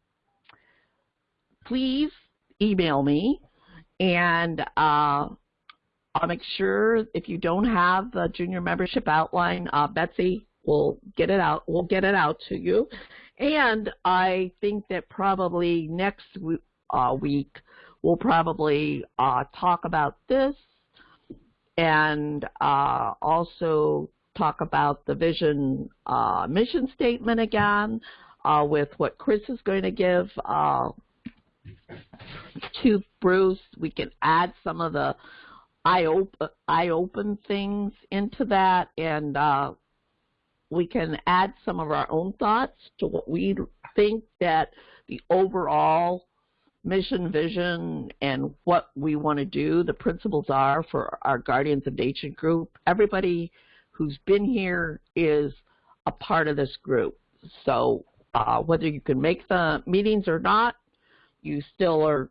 please email me and uh, I'll make sure if you don't have the junior membership outline, uh, Betsy will get it out. We'll get it out to you. And I think that probably next uh, week we'll probably uh, talk about this and uh, also talk about the vision uh, mission statement again uh, with what Chris is going to give uh, to Bruce. We can add some of the eye open, eye open things into that and uh, we can add some of our own thoughts to what we think that the overall mission, vision, and what we want to do, the principles are for our Guardians of Nature group. Everybody who's been here is a part of this group. So uh, whether you can make the meetings or not, you still are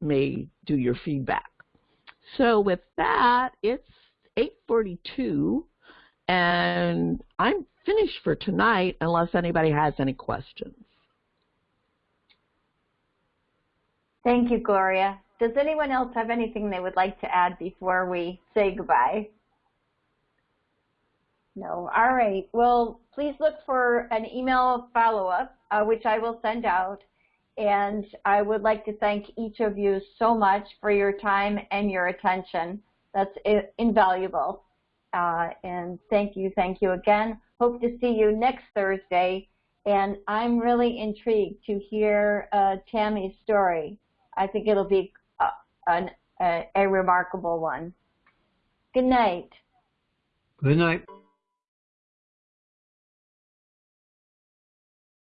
may do your feedback. So with that, it's 8:42, and I'm finished for tonight unless anybody has any questions. Thank you, Gloria. Does anyone else have anything they would like to add before we say goodbye? No. All right. Well, please look for an email follow-up, uh, which I will send out. And I would like to thank each of you so much for your time and your attention. That's invaluable. Uh, and thank you, thank you again. Hope to see you next Thursday. And I'm really intrigued to hear uh, Tammy's story. I think it'll be uh, a, a, a remarkable one. Good night. Good night.